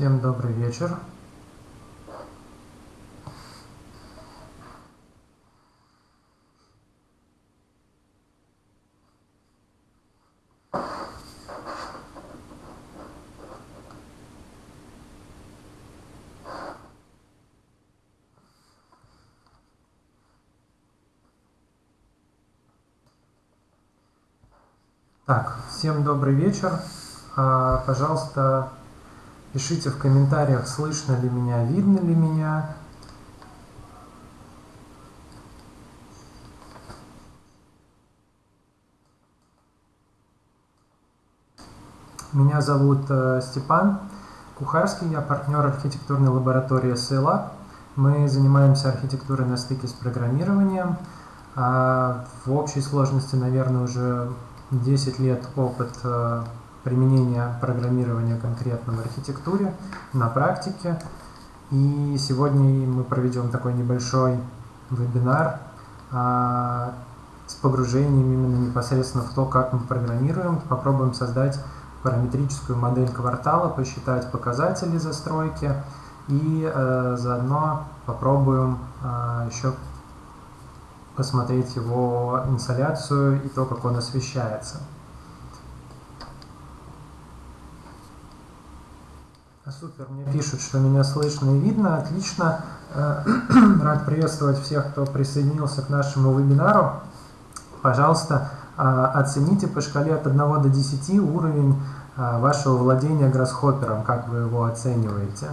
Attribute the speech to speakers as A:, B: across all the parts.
A: Всем добрый вечер. Так, всем добрый вечер. А, пожалуйста, пишите в комментариях, слышно ли меня, видно ли меня. Меня зовут э, Степан Кухарский, я партнер архитектурной лаборатории SELAB. Мы занимаемся архитектурой на стыке с программированием. А в общей сложности, наверное, уже 10 лет опыт э, применения программирования конкретно в архитектуре на практике. И сегодня мы проведем такой небольшой вебинар а, с погружением именно непосредственно в то, как мы программируем. Попробуем создать параметрическую модель квартала, посчитать показатели застройки и э, заодно попробуем э, еще посмотреть его инсоляцию и то, как он освещается. Супер, мне пишут, что меня слышно и видно, отлично. Э, рад приветствовать всех, кто присоединился к нашему вебинару. Пожалуйста, э, оцените по шкале от 1 до 10 уровень э, вашего владения гроссхоппером, как вы его оцениваете.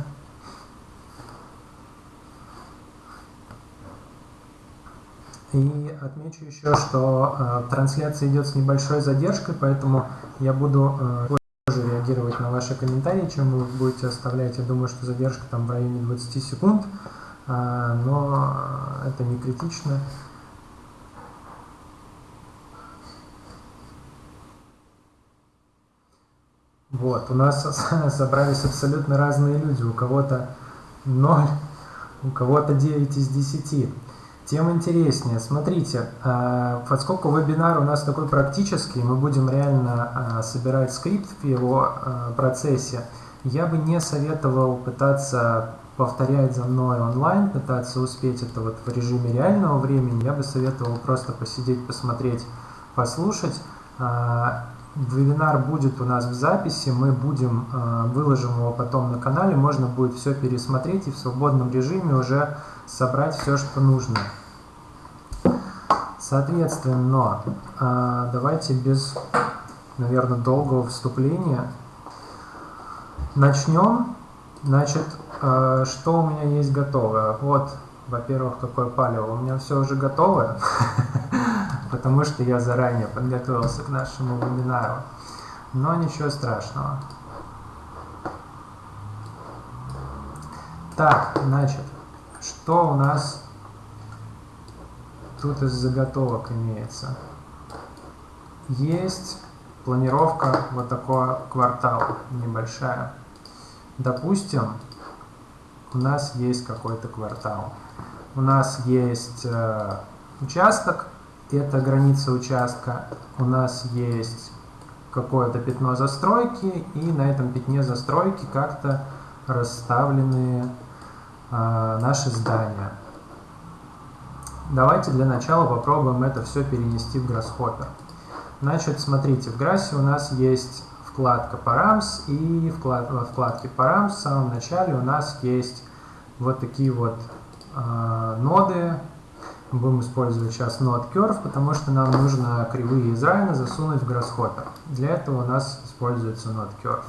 A: И отмечу еще, что э, трансляция идет с небольшой задержкой, поэтому я буду э, реагировать на ваши комментарии, чем вы будете оставлять. Я думаю, что задержка там в районе 20 секунд, э, но это не критично. Вот, у нас собрались абсолютно разные люди. У кого-то 0, у кого-то 9 из 10 тем интереснее. Смотрите, а, поскольку вебинар у нас такой практический, мы будем реально а, собирать скрипт в его а, процессе, я бы не советовал пытаться повторять за мной онлайн, пытаться успеть это вот в режиме реального времени. Я бы советовал просто посидеть, посмотреть, послушать. Вебинар будет у нас в записи, мы будем, выложим его потом на канале, можно будет все пересмотреть и в свободном режиме уже собрать все, что нужно. Соответственно, а, давайте без, наверное, долгого вступления начнем. Значит, а, что у меня есть готовое? Вот, во-первых, какое палево. У меня все уже готовое, потому что я заранее подготовился к нашему вебинару. Но ничего страшного. Так, значит, что у нас тут из заготовок имеется? Есть планировка вот такого квартала небольшая. Допустим, у нас есть какой-то квартал. У нас есть э, участок, это граница участка. У нас есть какое-то пятно застройки, и на этом пятне застройки как-то расставлены э, наши здания. Давайте для начала попробуем это все перенести в Grasshopper. Значит, смотрите, в Grasс у нас есть вкладка Params, и вклад, во вкладке Params в самом начале у нас есть вот такие вот э, ноды. Будем использовать сейчас нод Curve, потому что нам нужно кривые из Rhino засунуть в Grasshopper. Для этого у нас используется нод Curve.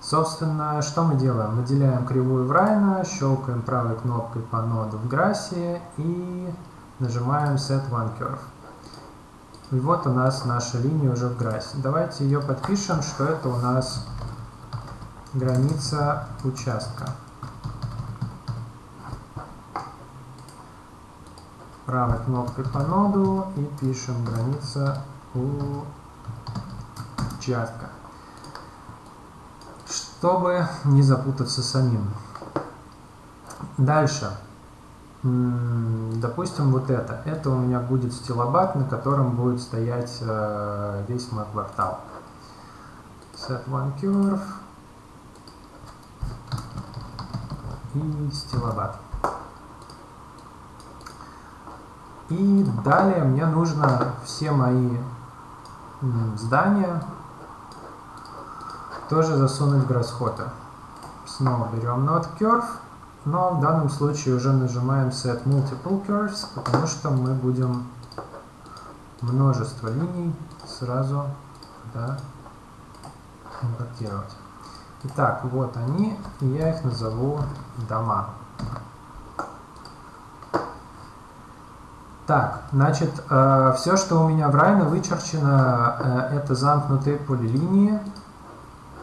A: Собственно, что мы делаем? Выделяем кривую в Райна, щелкаем правой кнопкой по ноду в грассе и нажимаем Set One Curve. И вот у нас наша линия уже в грассе. Давайте ее подпишем, что это у нас граница участка. Правой кнопкой по ноду и пишем граница участка чтобы не запутаться самим. Дальше. Допустим, вот это. Это у меня будет стилобат, на котором будет стоять э, весь мой квартал. Set one curve. и стилобат. И далее мне нужно все мои здания тоже засунуть в Grasshopper. Снова берем Node Curve, но в данном случае уже нажимаем Set Multiple Curves, потому что мы будем множество линий сразу да, импортировать. Итак, вот они, я их назову дома. Так, значит, э, все, что у меня в Райна вычерчено, э, это замкнутые полилинии,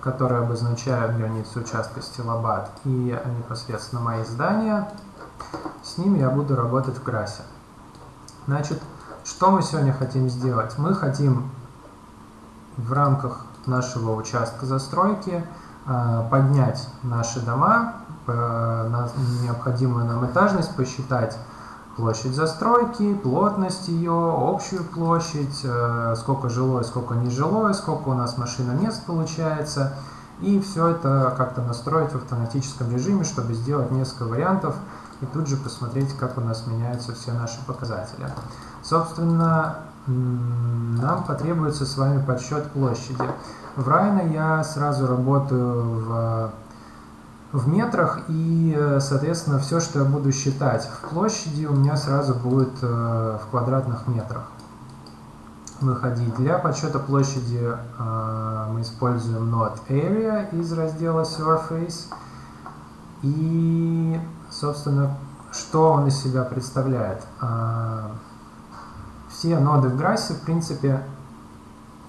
A: которые обозначают границу участка стилобат и непосредственно мои здания. С ними я буду работать в Грасе. Значит, что мы сегодня хотим сделать? Мы хотим в рамках нашего участка застройки э, поднять наши дома, на необходимую нам этажность посчитать площадь застройки, плотность ее, общую площадь, э, сколько жилое, сколько нежилое, сколько у нас машина мест получается. И все это как-то настроить в автоматическом режиме, чтобы сделать несколько вариантов и тут же посмотреть, как у нас меняются все наши показатели. Собственно, нам потребуется с вами подсчет площади. В Райна я сразу работаю в в метрах, и, э, соответственно, все, что я буду считать в площади, у меня сразу будет э, в квадратных метрах выходить. Для подсчета площади э, мы используем node area из раздела surface. И, собственно, что он из себя представляет? Все ноды в Грассе, в принципе,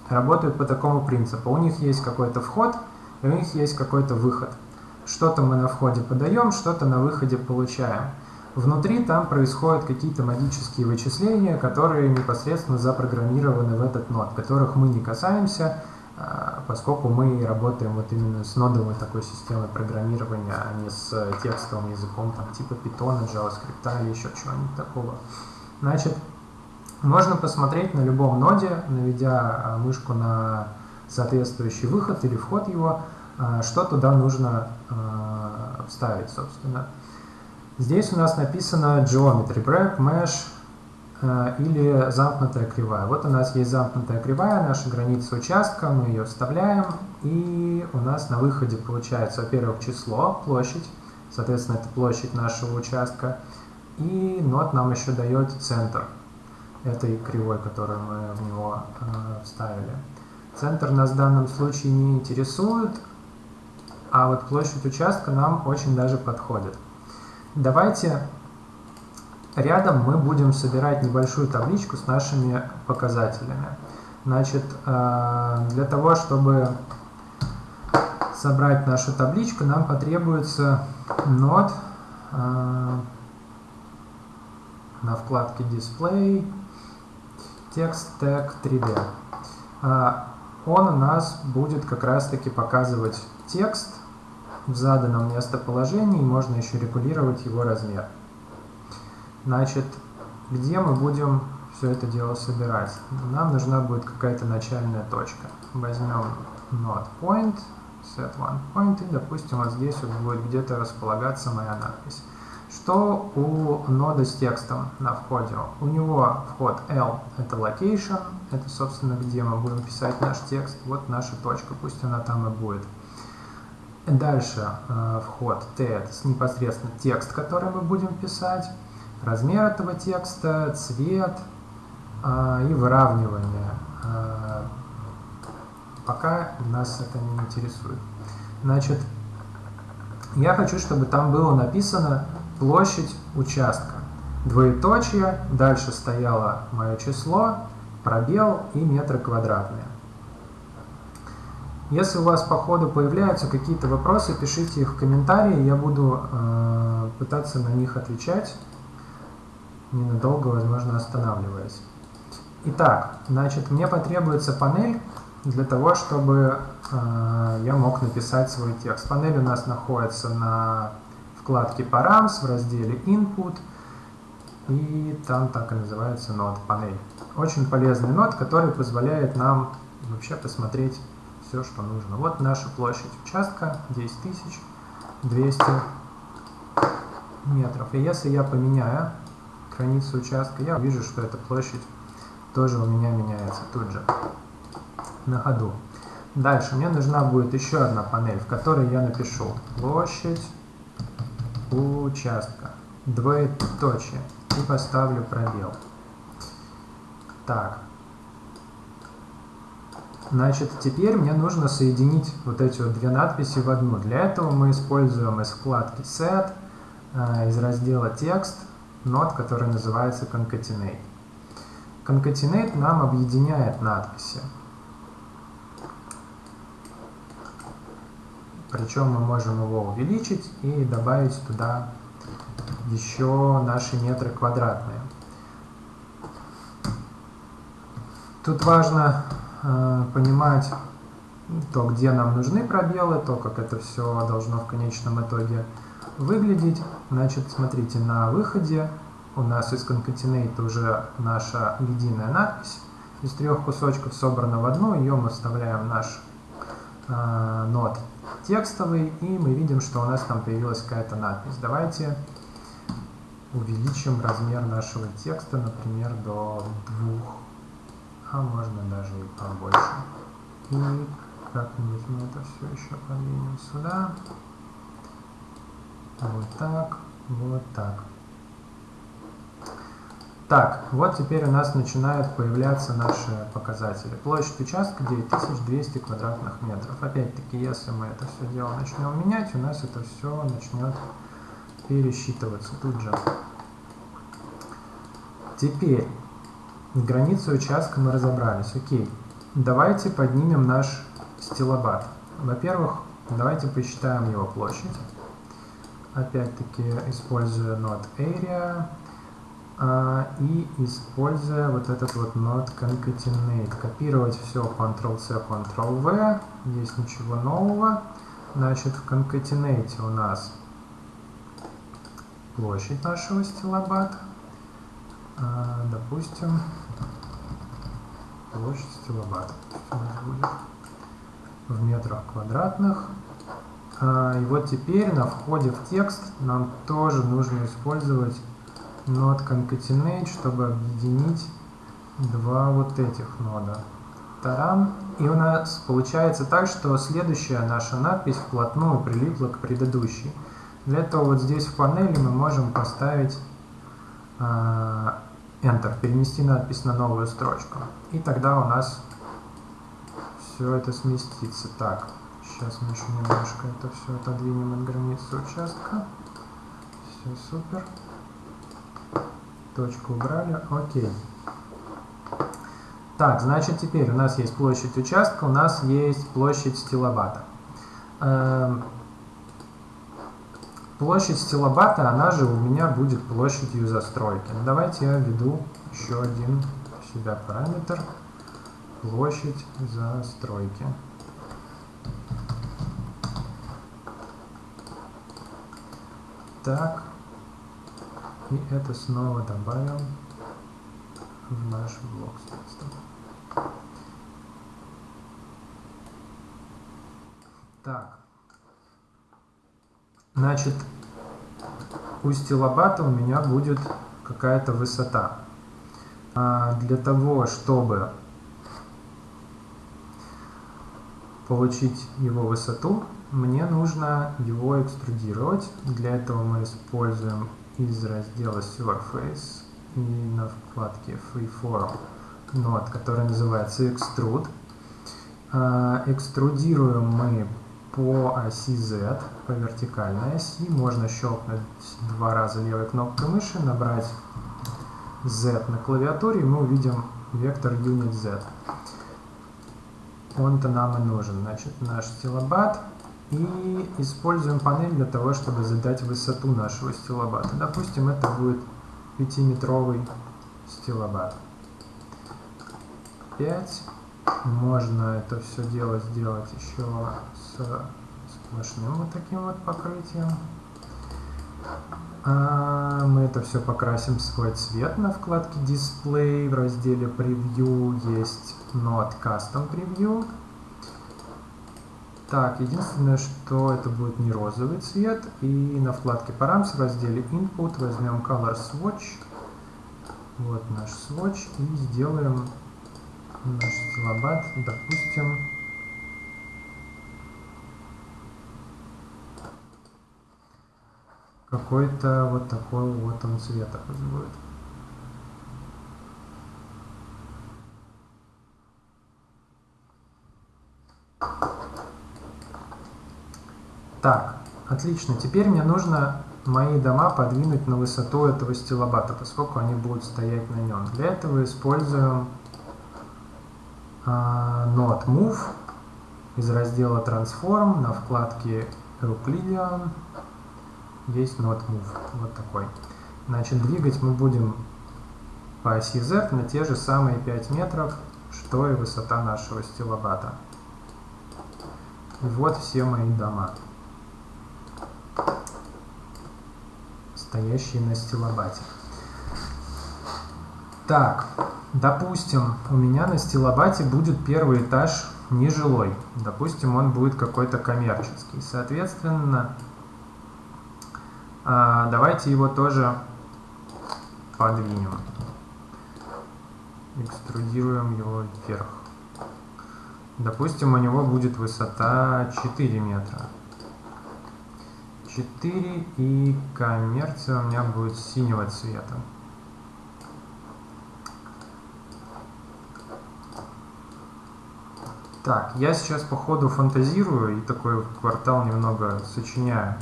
A: работают по такому принципу. У них есть какой-то вход, и у них есть какой-то выход – что-то мы на входе подаем, что-то на выходе получаем. Внутри там происходят какие-то магические вычисления, которые непосредственно запрограммированы в этот нод, которых мы не касаемся, а, поскольку мы работаем вот именно с нодовой такой системой программирования, а не с текстовым языком там, типа Python, JavaScript или еще чего-нибудь такого. Значит, можно посмотреть на любом ноде, наведя а, мышку на соответствующий выход или вход его, что туда нужно а, вставить, собственно. Здесь у нас написано Geometry Break, Mesh а, или замкнутая кривая. Вот у нас есть замкнутая кривая, наша граница участка, мы ее вставляем, и у нас на выходе получается, во-первых, число, площадь, соответственно, это площадь нашего участка, и нот нам еще дает центр этой кривой, которую мы в него э, вставили. Центр нас в данном случае не интересует, а вот площадь участка нам очень даже подходит. Давайте рядом мы будем собирать небольшую табличку с нашими показателями. Значит, э, для того, чтобы собрать нашу табличку, нам потребуется нод э, на вкладке Display Text Tag 3D. Э, он у нас будет как раз таки показывать текст в заданном местоположении, можно еще регулировать его размер. Значит, где мы будем все это дело собирать? Нам нужна будет какая-то начальная точка. Возьмем node point, set one point, и, допустим, вот здесь вот будет где-то располагаться моя надпись. Что у нода с текстом на входе? У него вход L – это location, это, собственно, где мы будем писать наш текст. Вот наша точка, пусть она там и будет. Дальше э, вход T – это непосредственно текст, который мы будем писать, размер этого текста, цвет э, и выравнивание. Э, пока нас это не интересует. Значит, я хочу, чтобы там было написано площадь участка. Двоеточие, дальше стояло мое число, пробел и метры квадратные. Если у вас по ходу появляются какие-то вопросы, пишите их в комментарии, я буду э, пытаться на них отвечать, ненадолго, возможно, останавливаясь. Итак, значит, мне потребуется панель для того, чтобы э, я мог написать свой текст. Панель у нас находится на вкладке Params в разделе Input, и там так и называется нод панель. Очень полезный нод, который позволяет нам вообще посмотреть все, что нужно. Вот наша площадь участка 10200 метров. И если я поменяю границу участка, я увижу, что эта площадь тоже у меня меняется тут же, на ходу. Дальше мне нужна будет еще одна панель, в которой я напишу площадь участка, двоеточие, и поставлю пробел. Так. Значит, теперь мне нужно соединить вот эти вот две надписи в одну. Для этого мы используем из вкладки Set, э, из раздела Текст, нот, который называется Concatenate. Concatenate нам объединяет надписи. Причем мы можем его увеличить и добавить туда еще наши метры квадратные. Тут важно понимать то, где нам нужны пробелы, то, как это все должно в конечном итоге выглядеть. Значит, смотрите, на выходе у нас из concatenate уже наша единая надпись. Из трех кусочков собрана в одну, ее мы вставляем в наш э, нот текстовый, и мы видим, что у нас там появилась какая-то надпись. Давайте увеличим размер нашего текста, например, до двух, а можно даже и побольше. И как-нибудь мы это все еще подвинем сюда. Вот так, вот так. Так, вот теперь у нас начинают появляться наши показатели. Площадь участка 9200 квадратных метров. Опять-таки, если мы это все дело начнем менять, у нас это все начнет пересчитываться тут же. Теперь, границу участка мы разобрались. Окей, давайте поднимем наш стилобат. Во-первых, давайте посчитаем его площадь. Опять-таки, используя node area а, и используя вот этот вот node concatenate. Копировать все Ctrl-C, Ctrl-V. Здесь ничего нового. Значит, в concatenate у нас площадь нашего стилобата. А, допустим, площадь стилобата. В метрах квадратных. А, и вот теперь на входе в текст нам тоже нужно использовать node concatenate, чтобы объединить два вот этих нода. Тарам. И у нас получается так, что следующая наша надпись вплотную прилипла к предыдущей. Для этого вот здесь в панели мы можем поставить э, Enter, перенести надпись на новую строчку. И тогда у нас все это сместится. Так, сейчас мы еще немножко это все отодвинем от границы участка. Все супер. Точку убрали. Окей. Так, значит теперь у нас есть площадь участка, у нас есть площадь стилобата. Площадь стилобата, она же у меня будет площадью застройки. Ну, давайте я введу еще один сюда параметр. Площадь застройки. Так. И это снова добавим в наш блок. Так. Значит, у стилобата у меня будет какая-то высота. А для того, чтобы получить его высоту, мне нужно его экструдировать. Для этого мы используем из раздела Surface и на вкладке Freeform нод, который называется Extrude. А, экструдируем мы по оси Z, по вертикальной оси. Можно щелкнуть два раза левой кнопкой мыши, набрать Z на клавиатуре, и мы увидим вектор Unit Z. Он-то нам и нужен. Значит, наш стилобат и используем панель для того, чтобы задать высоту нашего стилобата. Допустим, это будет 5-метровый стилобат. 5. Можно это все дело сделать еще с сплошным вот таким вот покрытием. А мы это все покрасим в свой цвет на вкладке Display. В разделе Preview есть Node Custom Preview. Так, единственное, что это будет не розовый цвет. И на вкладке Params в разделе Input возьмем Color Swatch. Вот наш swatch. И сделаем наш стилобат, допустим, какой-то вот такой вот он цвета пусть будет. Так, отлично. Теперь мне нужно мои дома подвинуть на высоту этого стилобата, поскольку они будут стоять на нем. Для этого используем Node Move из раздела Transform на вкладке Euclidean есть Node Move. Вот такой. Значит, двигать мы будем по оси Z на те же самые 5 метров, что и высота нашего стилобата. И вот все мои дома. стоящие на стилобате. Так, допустим, у меня на стилобате будет первый этаж нежилой. Допустим, он будет какой-то коммерческий. Соответственно, а, давайте его тоже подвинем. Экструдируем его вверх. Допустим, у него будет высота 4 метра. 4 и коммерция у меня будет синего цвета. Так, я сейчас по ходу фантазирую и такой квартал немного сочиняю.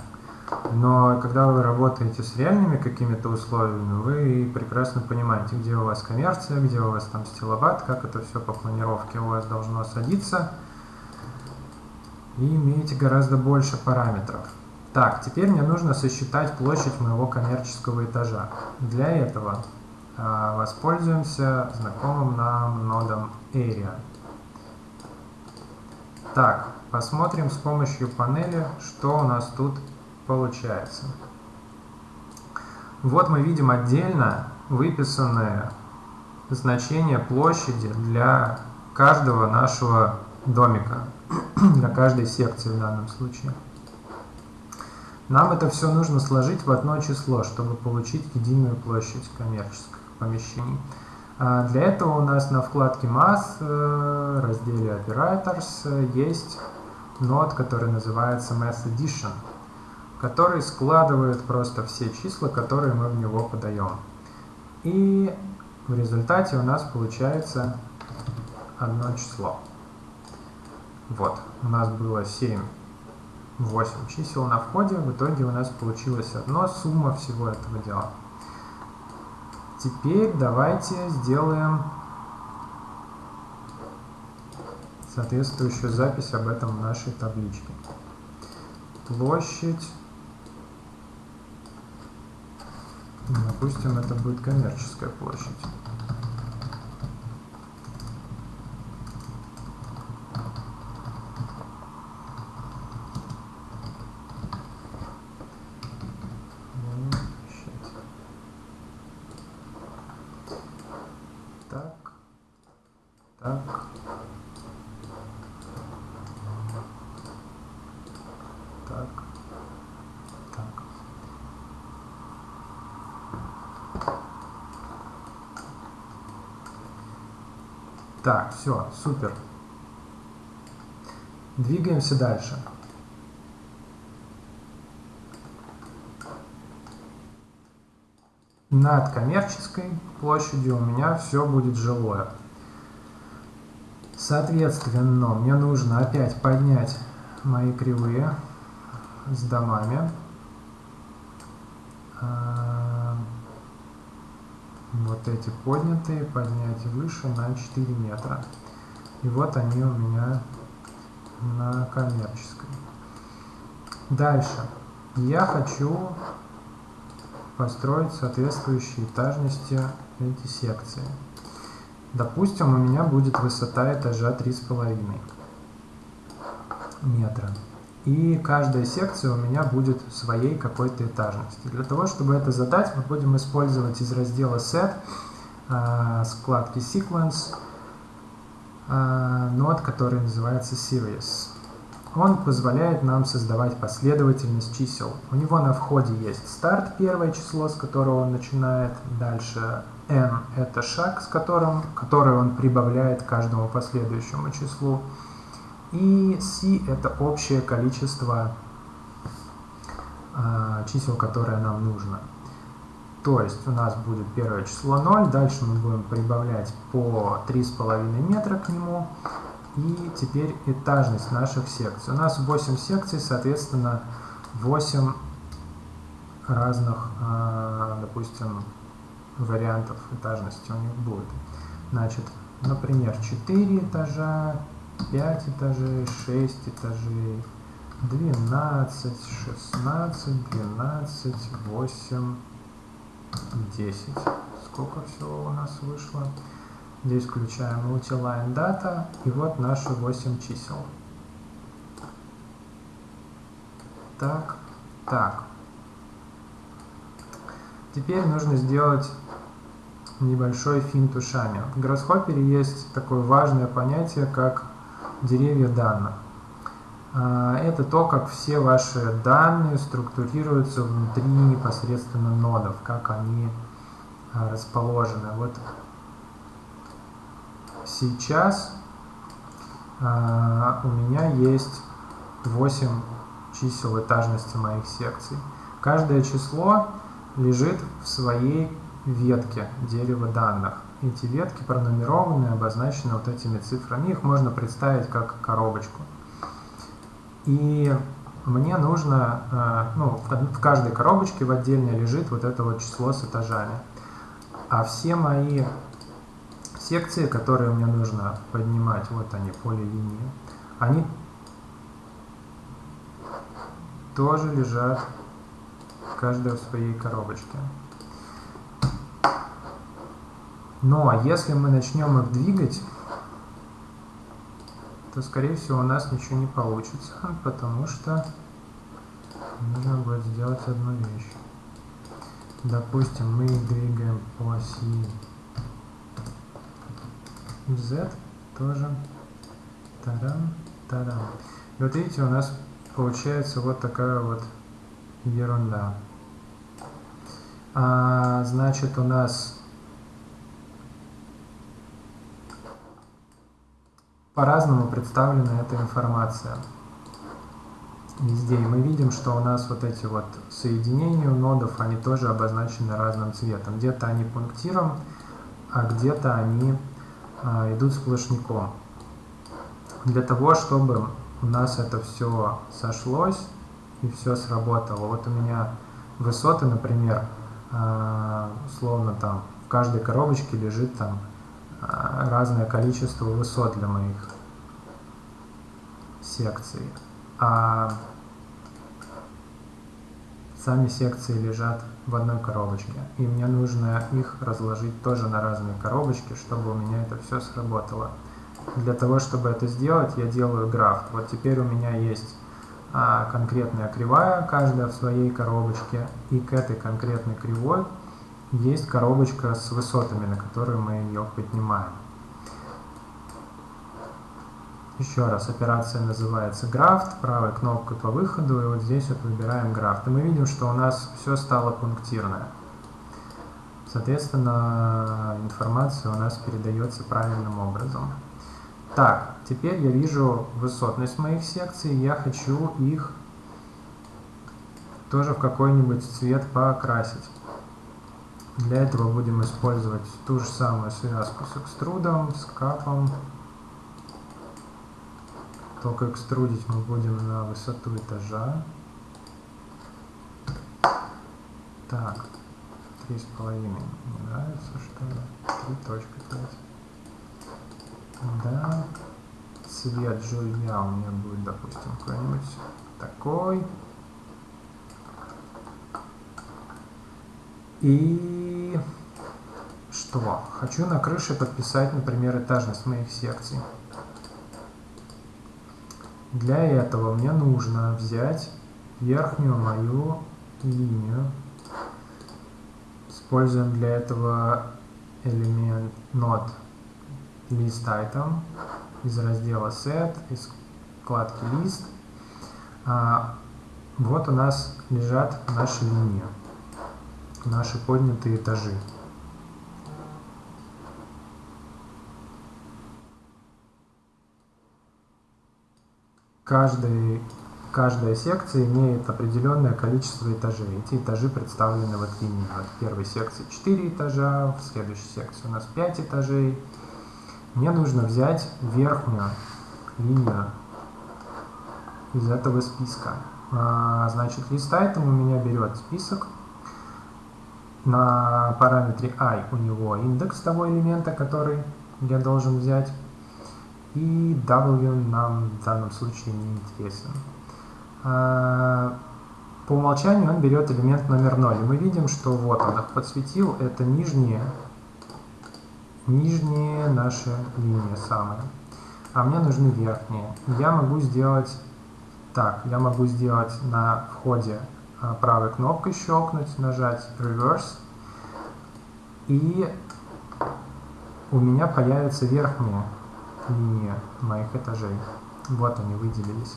A: Но когда вы работаете с реальными какими-то условиями, вы прекрасно понимаете, где у вас коммерция, где у вас там стилобат, как это все по планировке у вас должно садиться. И имеете гораздо больше параметров. Так, теперь мне нужно сосчитать площадь моего коммерческого этажа. Для этого э, воспользуемся знакомым нам нодом Area. Так, посмотрим с помощью панели, что у нас тут получается. Вот мы видим отдельно выписанные значения площади для каждого нашего домика, для каждой секции в данном случае. Нам это все нужно сложить в одно число, чтобы получить единую площадь коммерческих помещений. А для этого у нас на вкладке Math, э, разделе Operators, э, есть нод, который называется Math Addition, который складывает просто все числа, которые мы в него подаем. И в результате у нас получается одно число. Вот, у нас было 7 8 чисел на входе. В итоге у нас получилось одно, сумма всего этого дела. Теперь давайте сделаем соответствующую запись об этом в нашей табличке. Площадь. Допустим, это будет коммерческая площадь. Так, все, супер. Двигаемся дальше. Над коммерческой площадью у меня все будет жилое. Соответственно, мне нужно опять поднять мои кривые с домами. вот эти поднятые поднять выше на 4 метра. И вот они у меня на коммерческой. Дальше. Я хочу построить соответствующие этажности эти секции. Допустим, у меня будет высота этажа 3,5 метра. И каждая секция у меня будет своей какой-то этажности. Для того, чтобы это задать, мы будем использовать из раздела Set э, складки Sequence э, нод, который называется Series. он позволяет нам создавать последовательность чисел. У него на входе есть старт, первое число, с которого он начинает. Дальше n – это шаг, с которым, который он прибавляет к каждому последующему числу. И c – это общее количество э, чисел, которое нам нужно. То есть у нас будет первое число 0, дальше мы будем прибавлять по 3,5 метра к нему. И теперь этажность наших секций. У нас 8 секций, соответственно, 8 разных, а, допустим, вариантов этажности у них будет. Значит, например, 4 этажа, 5 этажей, 6 этажей, 12, 16, 12, 8, 10. Сколько всего у нас вышло? Здесь включаем multiline data и вот наши 8 чисел. Так, так. Теперь нужно сделать небольшой финт ушами. В Grasshopper есть такое важное понятие, как деревья данных. А, это то, как все ваши данные структурируются внутри непосредственно нодов, как они а, расположены. Вот Сейчас э, у меня есть 8 чисел этажности моих секций. Каждое число лежит в своей ветке дерева данных. Эти ветки пронумерованы, обозначены вот этими цифрами. Их можно представить как коробочку. И мне нужно, э, ну, в каждой коробочке в отдельно лежит вот это вот число с этажами. А все мои секции, которые мне нужно поднимать, вот они, поле линии, они тоже лежат каждая в своей коробочке. Но если мы начнем их двигать, то, скорее всего, у нас ничего не получится, потому что нужно будет сделать одну вещь. Допустим, мы двигаем по оси Z тоже тарам, тарам. И вот видите, у нас получается вот такая вот ерунда. А, значит, у нас по-разному представлена эта информация везде. И мы видим, что у нас вот эти вот соединения у нодов, они тоже обозначены разным цветом. Где-то они пунктиром, а где-то они а, идут сплошняком. Для того, чтобы у нас это все сошлось и все сработало. Вот у меня высоты, например, а, условно там в каждой коробочке лежит там разное количество высот для моих секций. А сами секции лежат в одной коробочке. И мне нужно их разложить тоже на разные коробочки, чтобы у меня это все сработало. Для того, чтобы это сделать, я делаю граф. Вот теперь у меня есть а, конкретная кривая, каждая в своей коробочке. И к этой конкретной кривой есть коробочка с высотами, на которые мы ее поднимаем. Еще раз, операция называется графт, правой кнопкой по выходу, и вот здесь вот выбираем графт. И мы видим, что у нас все стало пунктирное. Соответственно, информация у нас передается правильным образом. Так, теперь я вижу высотность моих секций, я хочу их тоже в какой-нибудь цвет покрасить. Для этого будем использовать ту же самую связку с экструдом, с капом, только экструдить мы будем на высоту этажа. Так, три с половиной. Мне нравится, что ли? Три точка пять. Да. Цвет жулья у меня будет, допустим, какой-нибудь такой. И что? Хочу на крыше подписать, например, этажность моих секций. Для этого мне нужно взять верхнюю мою линию. Используем для этого элемент node list item из раздела set, из вкладки list А, вот у нас лежат наши линии, наши поднятые этажи. Каждый, каждая секция имеет определенное количество этажей. Эти этажи представлены вот линией. Вот в первой секции 4 этажа, в следующей секции у нас 5 этажей. Мне нужно взять верхнюю линию из этого списка. А, значит, лист item у меня берет список. На параметре i у него индекс того элемента, который я должен взять. И w нам в данном случае не интересен. А, по умолчанию он берет элемент номер 0. И мы видим, что вот он их подсветил. Это нижние, нижние наши линии самые. А мне нужны верхние. Я могу сделать так, я могу сделать на входе правой кнопкой щелкнуть, нажать Reverse, и у меня появится верхняя линия моих этажей. Вот они выделились.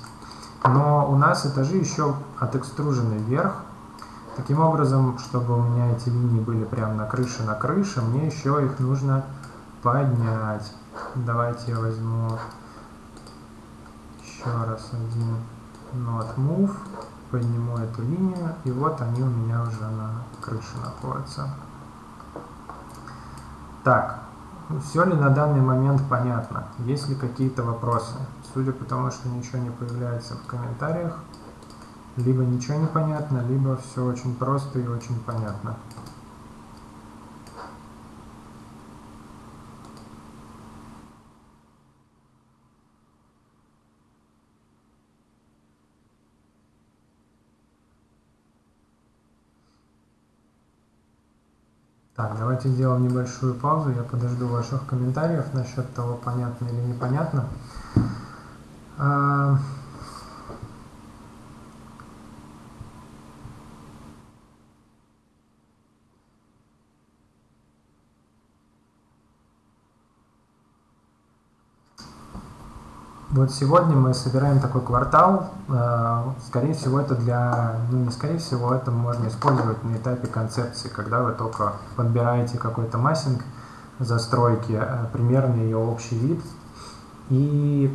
A: Но у нас этажи еще отэкстружены вверх. Таким образом, чтобы у меня эти линии были прямо на крыше на крыше, мне еще их нужно поднять. Давайте я возьму еще раз один Node Move, подниму эту линию, и вот они у меня уже на крыше находятся. Так, все ли на данный момент понятно? Есть ли какие-то вопросы? Судя по тому, что ничего не появляется в комментариях, либо ничего не понятно, либо все очень просто и очень понятно. Так, давайте сделаем небольшую паузу. Я подожду ваших комментариев насчет того, понятно или непонятно. Вот сегодня мы собираем такой квартал. Э, скорее всего, это для... Ну, не скорее всего, это можно использовать на этапе концепции, когда вы только подбираете какой-то массинг застройки, э, примерный ее общий вид, и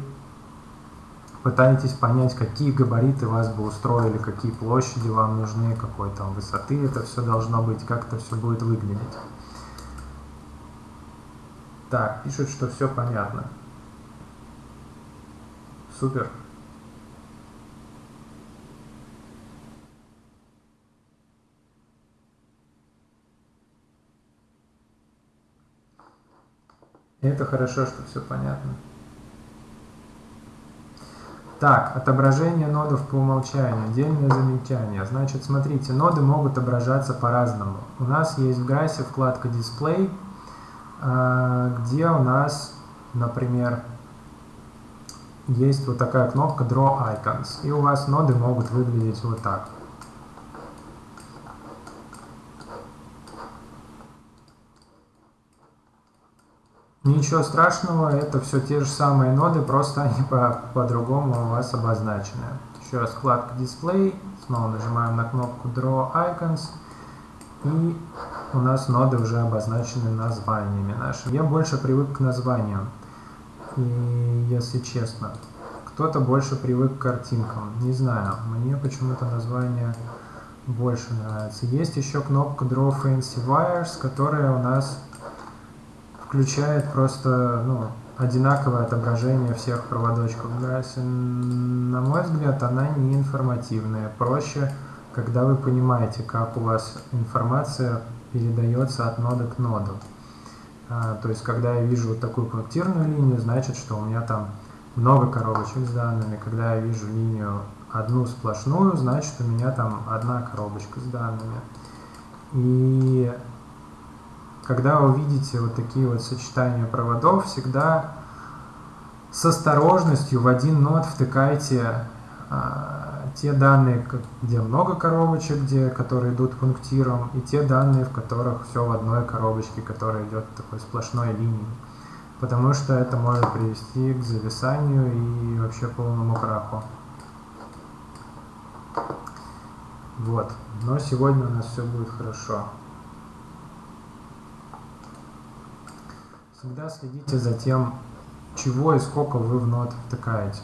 A: пытаетесь понять, какие габариты вас бы устроили, какие площади вам нужны, какой там высоты это все должно быть, как это все будет выглядеть. Так, пишут, что все понятно. Супер. это хорошо, что все понятно. Так, отображение нодов по умолчанию. Отдельное замечание. Значит, смотрите, ноды могут отображаться по-разному. У нас есть в грасе вкладка Display, а, где у нас, например, есть вот такая кнопка Draw Icons, и у вас ноды могут выглядеть вот так. Ничего страшного, это все те же самые ноды, просто они по-другому по, у вас обозначены. Еще раз вкладка Display, снова нажимаем на кнопку Draw Icons, и у нас ноды уже обозначены названиями нашими. Я больше привык к названиям. Если честно, кто-то больше привык к картинкам. Не знаю, мне почему-то название больше нравится. Есть еще кнопка Draw Fancy Wires, которая у нас включает просто ну, одинаковое отображение всех проводочков в грасе. На мой взгляд, она не информативная. Проще, когда вы понимаете, как у вас информация передается от нода к ноду. А, то есть, когда я вижу вот такую пунктирную линию, значит, что у меня там много коробочек с данными. Когда я вижу линию одну сплошную, значит, у меня там одна коробочка с данными. И когда вы видите вот такие вот сочетания проводов, всегда с осторожностью в один нод втыкайте а, те данные, где много коробочек, где, которые идут пунктиром, и те данные, в которых все в одной коробочке, которая идет такой сплошной линией. Потому что это может привести к зависанию и вообще полному краху. Вот. Но сегодня у нас все будет хорошо. Всегда следите за тем, чего и сколько вы в нот втыкаете,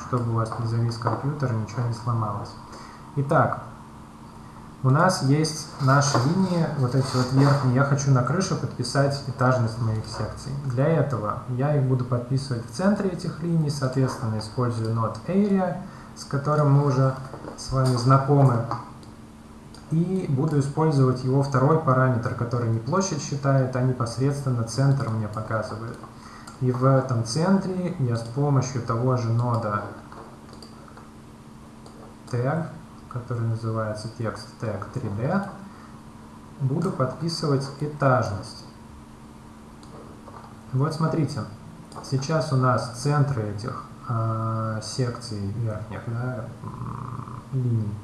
A: чтобы у вас не завис компьютер и ничего не сломалось. Итак, у нас есть наши линии, вот эти вот верхние. Я хочу на крыше подписать этажность моих секций. Для этого я их буду подписывать в центре этих линий, соответственно, использую node area, с которым мы уже с вами знакомы. И буду использовать его второй параметр, который не площадь считает, а непосредственно центр мне показывает. И в этом центре я с помощью того же нода tag который называется текст tag 3D, буду подписывать этажность. Вот смотрите, сейчас у нас центры этих э, секций верхних да, линий.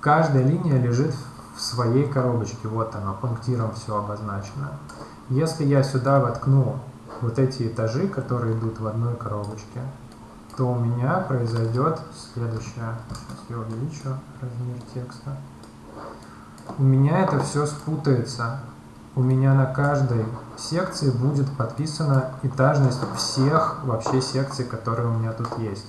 A: Каждая линия лежит в своей коробочке, вот она, пунктиром все обозначено. Если я сюда воткну вот эти этажи, которые идут в одной коробочке, то у меня произойдет следующее. Сейчас я увеличу размер текста. У меня это все спутается. У меня на каждой секции будет подписана этажность всех вообще секций, которые у меня тут есть.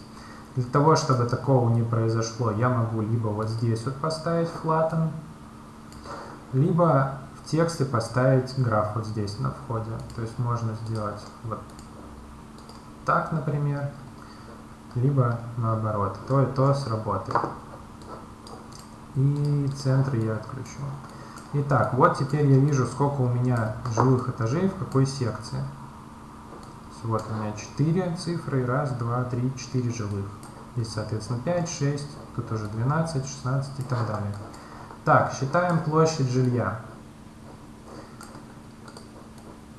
A: Для того, чтобы такого не произошло, я могу либо вот здесь вот поставить flatten, либо в тексте поставить граф вот здесь на входе. То есть можно сделать вот так, например либо наоборот, то и то сработает. И центр я отключу. Итак, вот теперь я вижу, сколько у меня жилых этажей в какой секции. Вот у меня 4 цифры, раз, два, три, 4 жилых. Здесь, соответственно, 5, 6, тут уже 12, 16 и так далее. Так, считаем площадь жилья.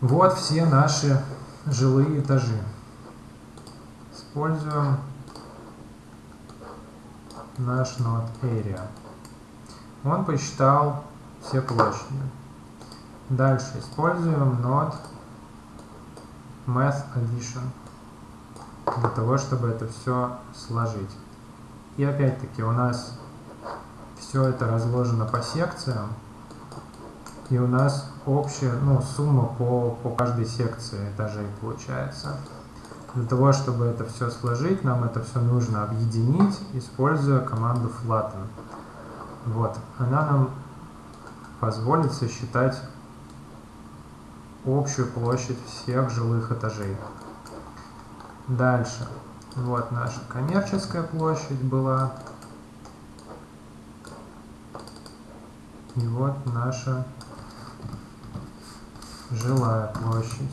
A: Вот все наши жилые этажи используем наш node area. Он посчитал все площади. Дальше используем node math addition для того, чтобы это все сложить. И опять-таки у нас все это разложено по секциям, и у нас общая ну, сумма по, по каждой секции этажей получается. Для того, чтобы это все сложить, нам это все нужно объединить, используя команду flatten. Вот, она нам позволит сосчитать общую площадь всех жилых этажей. Дальше. Вот наша коммерческая площадь была. И вот наша жилая площадь.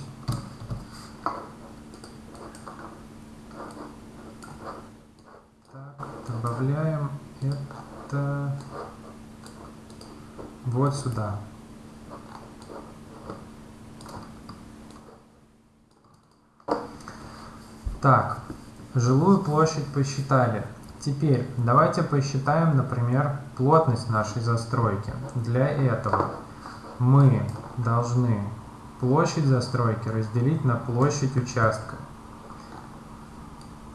A: добавляем это вот сюда. Так, жилую площадь посчитали. Теперь давайте посчитаем, например, плотность нашей застройки. Для этого мы должны площадь застройки разделить на площадь участка.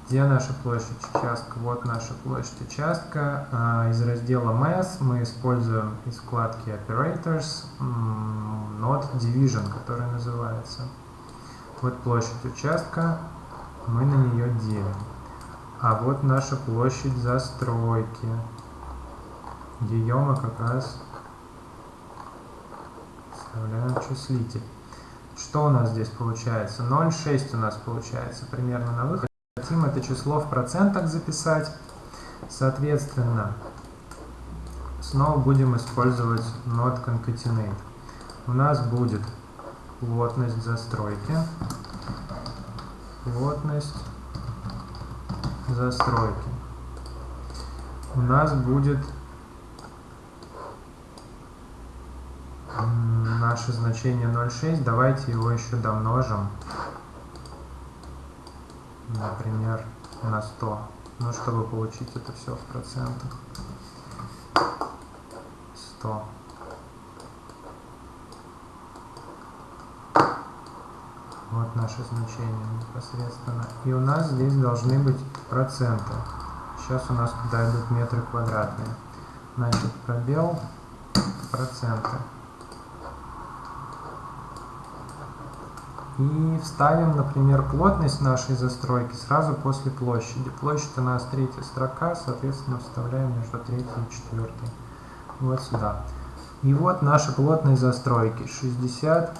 A: Где наша площадь участка? Вот наша площадь участка. А, из раздела Mass мы используем из вкладки Operators Node Division, который называется. Вот площадь участка, мы на нее делим. А вот наша площадь застройки. Ее мы как раз вставляем числитель. Что у нас здесь получается? 0,6 у нас получается примерно на выходе хотим это число в процентах записать, соответственно, снова будем использовать not concatenate. У нас будет плотность застройки, плотность застройки. У нас будет наше значение 0,6. Давайте его еще домножим например, на 100. Ну, чтобы получить это все в процентах. 100. Вот наше значение непосредственно. И у нас здесь должны быть проценты. Сейчас у нас туда идут метры квадратные. Значит, пробел проценты. И вставим, например, плотность нашей застройки сразу после площади. Площадь у нас третья строка, соответственно, вставляем между третьей и четвертой. Вот сюда. И вот наша плотность застройки. 60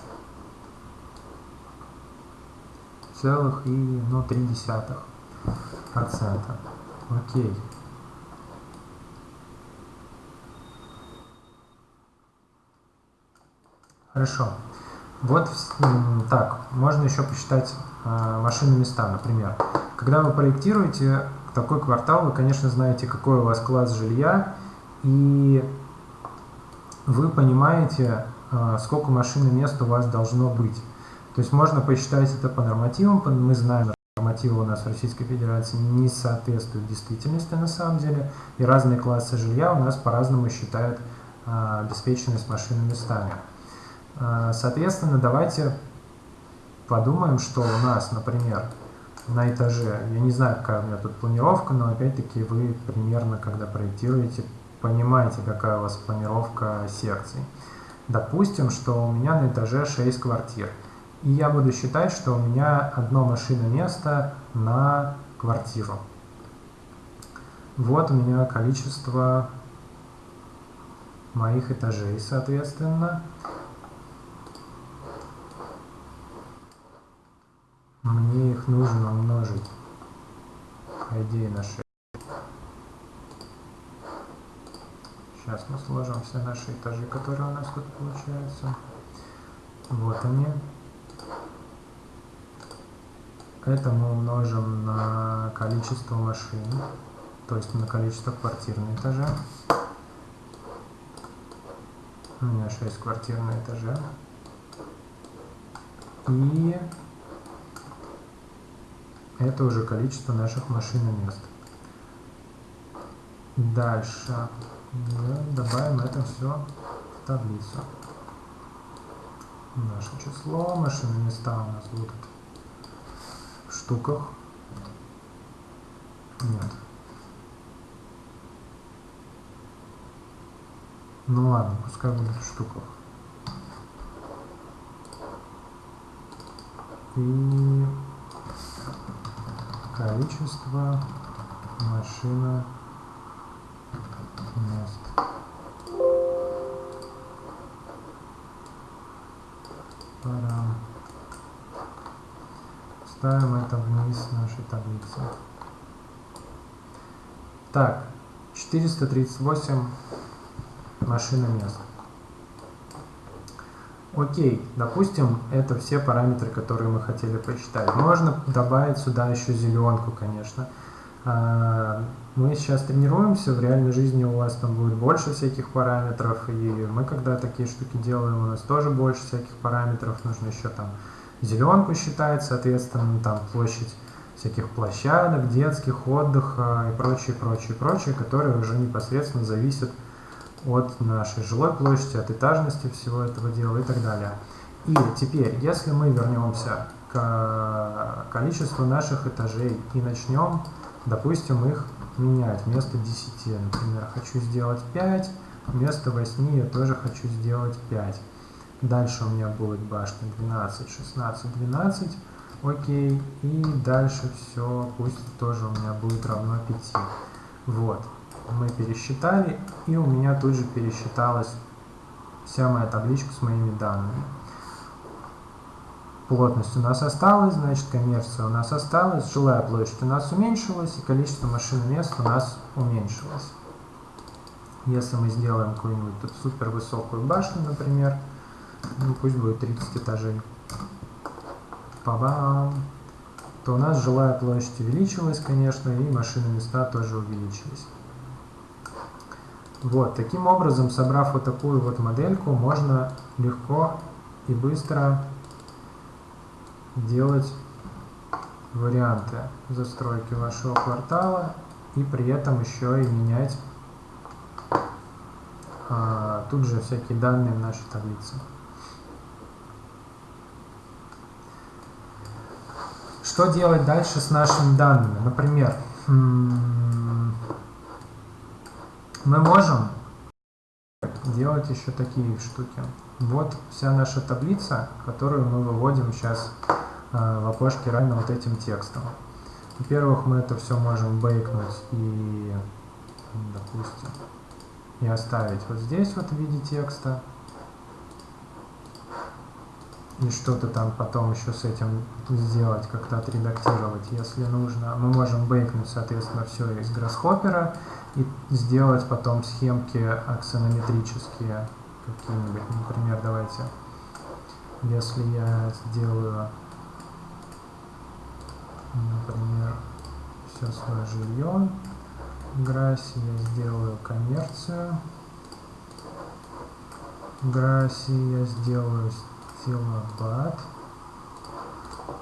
A: целых и ну, 3 десятых процента. Окей. Хорошо. Вот так, можно еще посчитать э, машины места, например. Когда вы проектируете такой квартал, вы, конечно, знаете, какой у вас класс жилья, и вы понимаете, э, сколько машин и мест у вас должно быть. То есть можно посчитать это по нормативам, мы знаем, нормативы у нас в Российской Федерации не соответствуют действительности на самом деле, и разные классы жилья у нас по-разному считают э, обеспеченность машинами местами. А, соответственно, давайте подумаем, что у нас, например, на этаже, я не знаю, какая у меня тут планировка, но опять-таки вы примерно, когда проектируете, понимаете, какая у вас планировка секций. Допустим, что у меня на этаже 6 квартир, и я буду считать, что у меня одно машина место на квартиру. Вот у меня количество моих этажей, соответственно. Мне их нужно умножить, по идее, на 6. Сейчас мы сложим все наши этажи, которые у нас тут получаются. Вот они. Это мы умножим на количество машин, то есть на количество квартир на этаже. У меня 6 квартир на этаже. И это уже количество наших машин и мест. Дальше добавим это все в таблицу. Наше число, машины места у нас будут в штуках. Нет. Ну ладно, пускай будет в штуках. И количество машина мест. Пора. Ставим это вниз нашей таблицы. Так, 438 машина мест. Окей, допустим, это все параметры, которые мы хотели посчитать. Можно добавить сюда еще зеленку, конечно. А, мы сейчас тренируемся, в реальной жизни у вас там будет больше всяких параметров, и мы когда такие штуки делаем, у нас тоже больше всяких параметров, нужно еще там зеленку считать, соответственно, там площадь всяких площадок, детских, отдыха и прочее, прочее, прочее, которые уже непосредственно зависят от от нашей жилой площади, от этажности всего этого дела и так далее. И теперь, если мы вернемся к количеству наших этажей и начнем, допустим, их менять вместо 10, например, хочу сделать 5, вместо 8 я тоже хочу сделать 5. Дальше у меня будет башня 12, 16, 12, окей, и дальше все, пусть тоже у меня будет равно 5. Вот мы пересчитали, и у меня тут же пересчиталась вся моя табличка с моими данными. Плотность у нас осталась, значит коммерция у нас осталась, жилая площадь у нас уменьшилась, и количество машин мест у нас уменьшилось. Если мы сделаем какую-нибудь тут супер высокую башню, например, ну пусть будет 30 этажей, па-бам, то у нас жилая площадь увеличилась, конечно, и машины места тоже увеличились. Вот, таким образом, собрав вот такую вот модельку, можно легко и быстро делать варианты застройки вашего квартала и при этом еще и менять а, тут же всякие данные в нашей таблице. Что делать дальше с нашими данными? Например, мы можем сделать еще такие штуки. Вот вся наша таблица, которую мы выводим сейчас э, в окошке равно вот этим текстом. Во-первых, мы это все можем бейкнуть и, допустим, и оставить вот здесь вот в виде текста. И что-то там потом еще с этим сделать, как-то отредактировать, если нужно. Мы можем бейкнуть, соответственно, все из Grasshopper и сделать потом схемки аксонометрические какие-нибудь. Например, давайте, если я сделаю, например, все свое жилье, Граси я сделаю коммерцию. Граси я сделаю стилобат.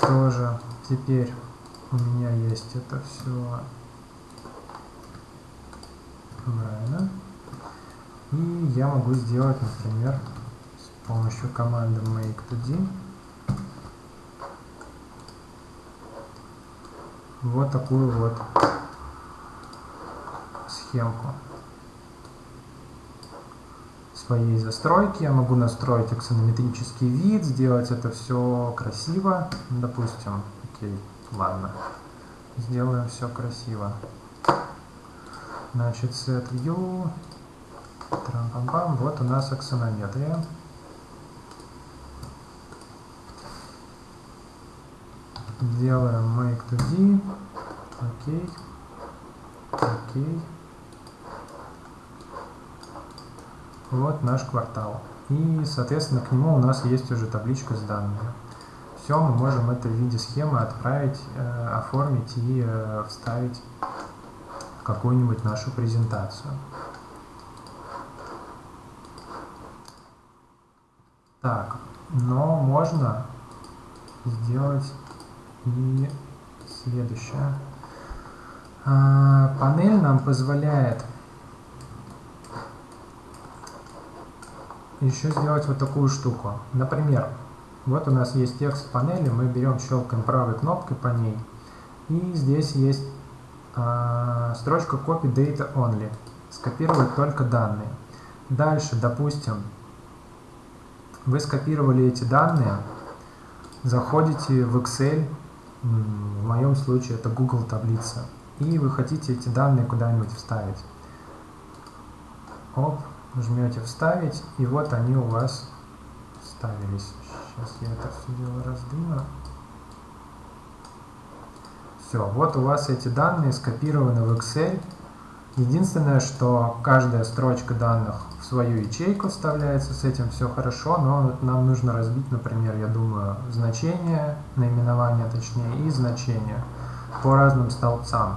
A: Тоже теперь у меня есть это все правильно. И я могу сделать, например, с помощью команды make2d вот такую вот схемку своей застройки. Я могу настроить аксонометрический вид, сделать это все красиво. Допустим, окей, ладно. Сделаем все красиво. Значит, set view. Трам -пам -пам. Вот у нас аксонометрия. Делаем make to d. Окей. Окей. Вот наш квартал. И, соответственно, к нему у нас есть уже табличка с данными. Все, мы можем это в виде схемы отправить, э, оформить и э, вставить какую-нибудь нашу презентацию. Так, но можно сделать и следующее. А, панель нам позволяет еще сделать вот такую штуку. Например, вот у нас есть текст панели, мы берем, щелкаем правой кнопкой по ней, и здесь есть э, строчка Copy Data Only, скопировать только данные. Дальше, допустим, вы скопировали эти данные, заходите в Excel, в моем случае это Google таблица, и вы хотите эти данные куда-нибудь вставить. Оп, жмете вставить, и вот они у вас вставились. Сейчас я это все дело раздвину. Все, вот у вас эти данные скопированы в Excel. Единственное, что каждая строчка данных в свою ячейку вставляется, с этим все хорошо, но нам нужно разбить, например, я думаю, значение, наименование точнее, и значение по разным столбцам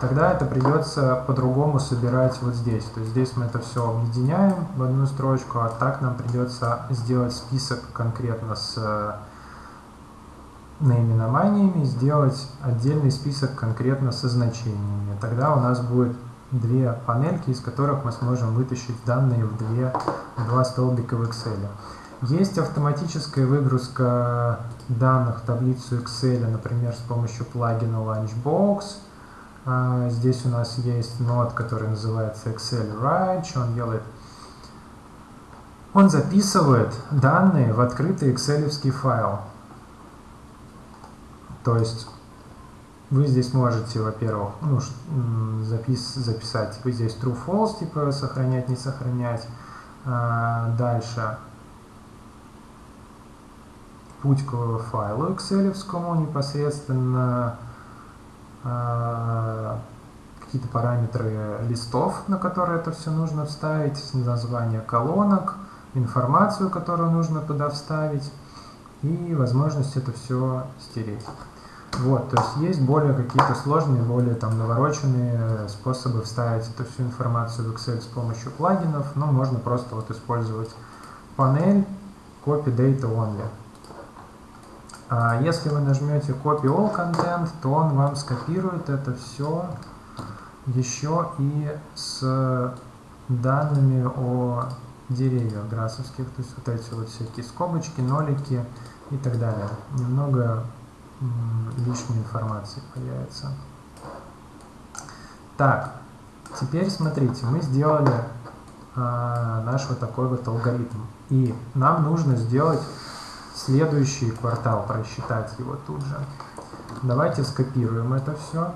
A: тогда это придется по-другому собирать вот здесь. То есть здесь мы это все объединяем в одну строчку, а так нам придется сделать список конкретно с э, наименованиями, сделать отдельный список конкретно со значениями. Тогда у нас будет две панельки, из которых мы сможем вытащить данные в две, два столбика в Excel. Есть автоматическая выгрузка данных в таблицу Excel, например, с помощью плагина Lunchbox – а, здесь у нас есть нод, который называется Excel Write. Он делает? Он записывает данные в открытый excel файл. То есть вы здесь можете, во-первых, ну, запис записать, вы здесь true false, типа сохранять, не сохранять. А, дальше путь к файлу excel непосредственно а, какие-то параметры листов, на которые это все нужно вставить, название колонок, информацию, которую нужно туда вставить, и возможность это все стереть. Вот, то есть есть более какие-то сложные, более там навороченные способы вставить эту всю информацию в Excel с помощью плагинов, но можно просто вот использовать панель Copy Data Only. А если вы нажмете Copy All Content, то он вам скопирует это все еще и с данными о деревьях грасовских, то есть вот эти вот всякие скобочки, нолики и так далее. Немного лишней информации появится. Так, теперь смотрите, мы сделали а, наш вот такой вот алгоритм. И нам нужно сделать следующий квартал, просчитать его тут же. Давайте скопируем это все.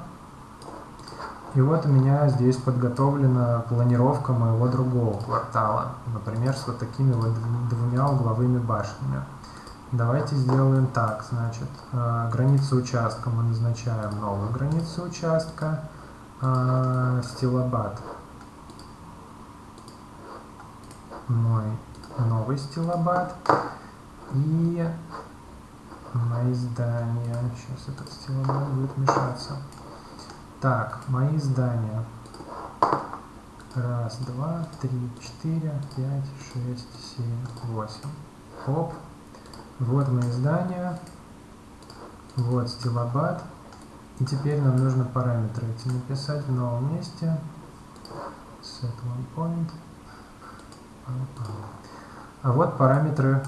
A: И вот у меня здесь подготовлена планировка моего другого квартала. Например, с вот такими вот двумя угловыми башнями. Давайте сделаем так. Значит, э, границу участка мы назначаем новую границу участка. Э, стилобат. Мой новый стилобат. И мои здания. Сейчас этот стилобат будет мешаться. Так, мои здания. Раз, два, три, четыре, пять, шесть, семь, восемь. Оп. Вот мои здания. Вот стилобат. И теперь нам нужно параметры эти написать в новом месте. Set one point. А вот параметры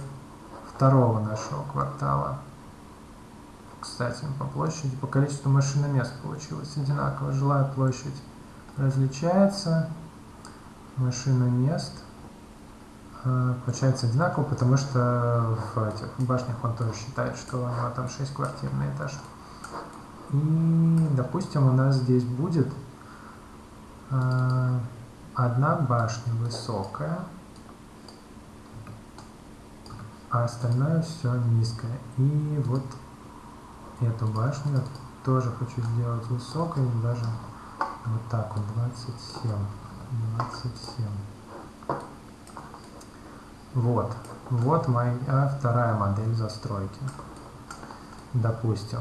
A: второго нашего квартала. Кстати, по площади, по количеству машиномест получилось одинаково. Жилая площадь различается, машиномест получается одинаково, потому что в этих башнях он тоже считает, что у него там 6 квартир на этаж. И, допустим, у нас здесь будет э, одна башня высокая, а остальное все низкое. И вот эту башню тоже хочу сделать высокой, даже вот так вот, 27. 27. Вот. Вот моя вторая модель застройки. Допустим,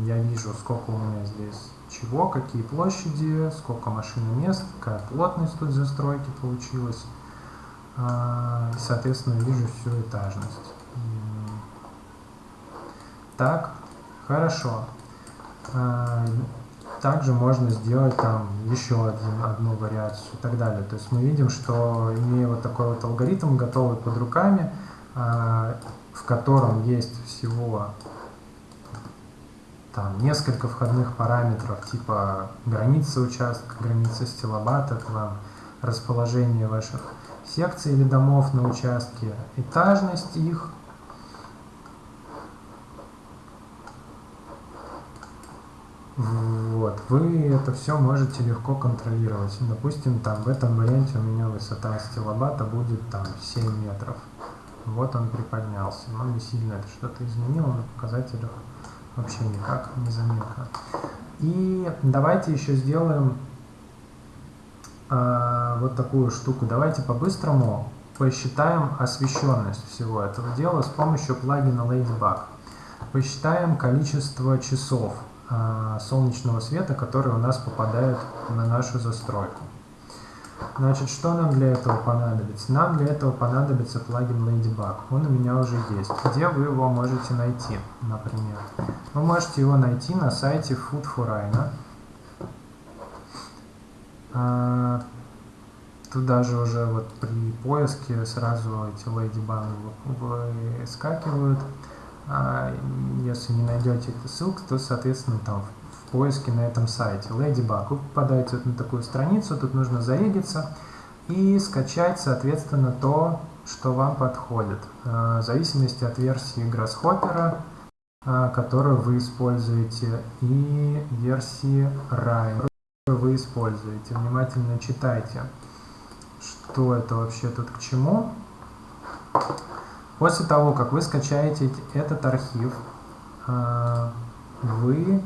A: я вижу, сколько у меня здесь чего, какие площади, сколько машин мест, какая плотность тут застройки получилась. А, соответственно, вижу всю этажность. Так, Хорошо. Также можно сделать там еще один, одну вариацию и так далее. То есть мы видим, что имея вот такой вот алгоритм, готовый под руками, а, в котором есть всего там несколько входных параметров, типа граница участка, граница стилобата, там, расположение ваших секций или домов на участке, этажность их, Вот, вы это все можете легко контролировать. Допустим, там в этом варианте у меня высота стилобата будет там 7 метров. Вот он приподнялся. Но не сильно это что-то изменило на показателях вообще никак незаметно. И давайте еще сделаем э, вот такую штуку. Давайте по-быстрому посчитаем освещенность всего этого дела с помощью плагина Ladybug. Посчитаем количество часов солнечного света, который у нас попадает на нашу застройку. Значит, что нам для этого понадобится? Нам для этого понадобится плагин Ladybug. Он у меня уже есть. Где вы его можете найти, например? Вы можете его найти на сайте Food for Rhino. А, туда же уже вот при поиске сразу эти Ladybug выскакивают. А если не найдете эту ссылку, то, соответственно, там в поиске на этом сайте Ladybug вы попадаете вот на такую страницу, тут нужно зарегиться и скачать, соответственно, то, что вам подходит, а, в зависимости от версии Grasshopper, а, которую вы используете, и версии Rhino, которую вы используете. Внимательно читайте, что это вообще тут к чему. После того, как вы скачаете этот архив, а, вы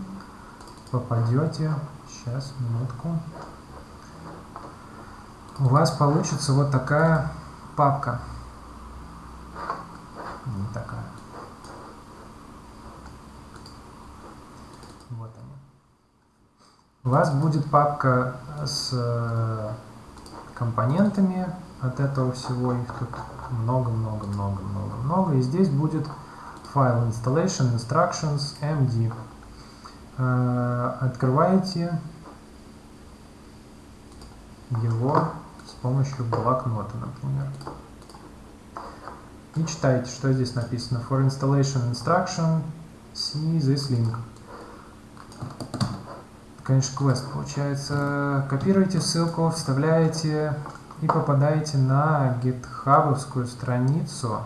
A: попадете, сейчас, минутку, у вас получится вот такая папка. Не такая. Вот они. У вас будет папка с э, компонентами от этого всего, их тут много-много-много-много-много. И здесь будет файл installation instructions md. Э, открываете его с помощью блокнота, например. И читайте, что здесь написано. For installation instruction, see this link. Конечно, квест получается. Копируете ссылку, вставляете и попадаете на гитхабовскую страницу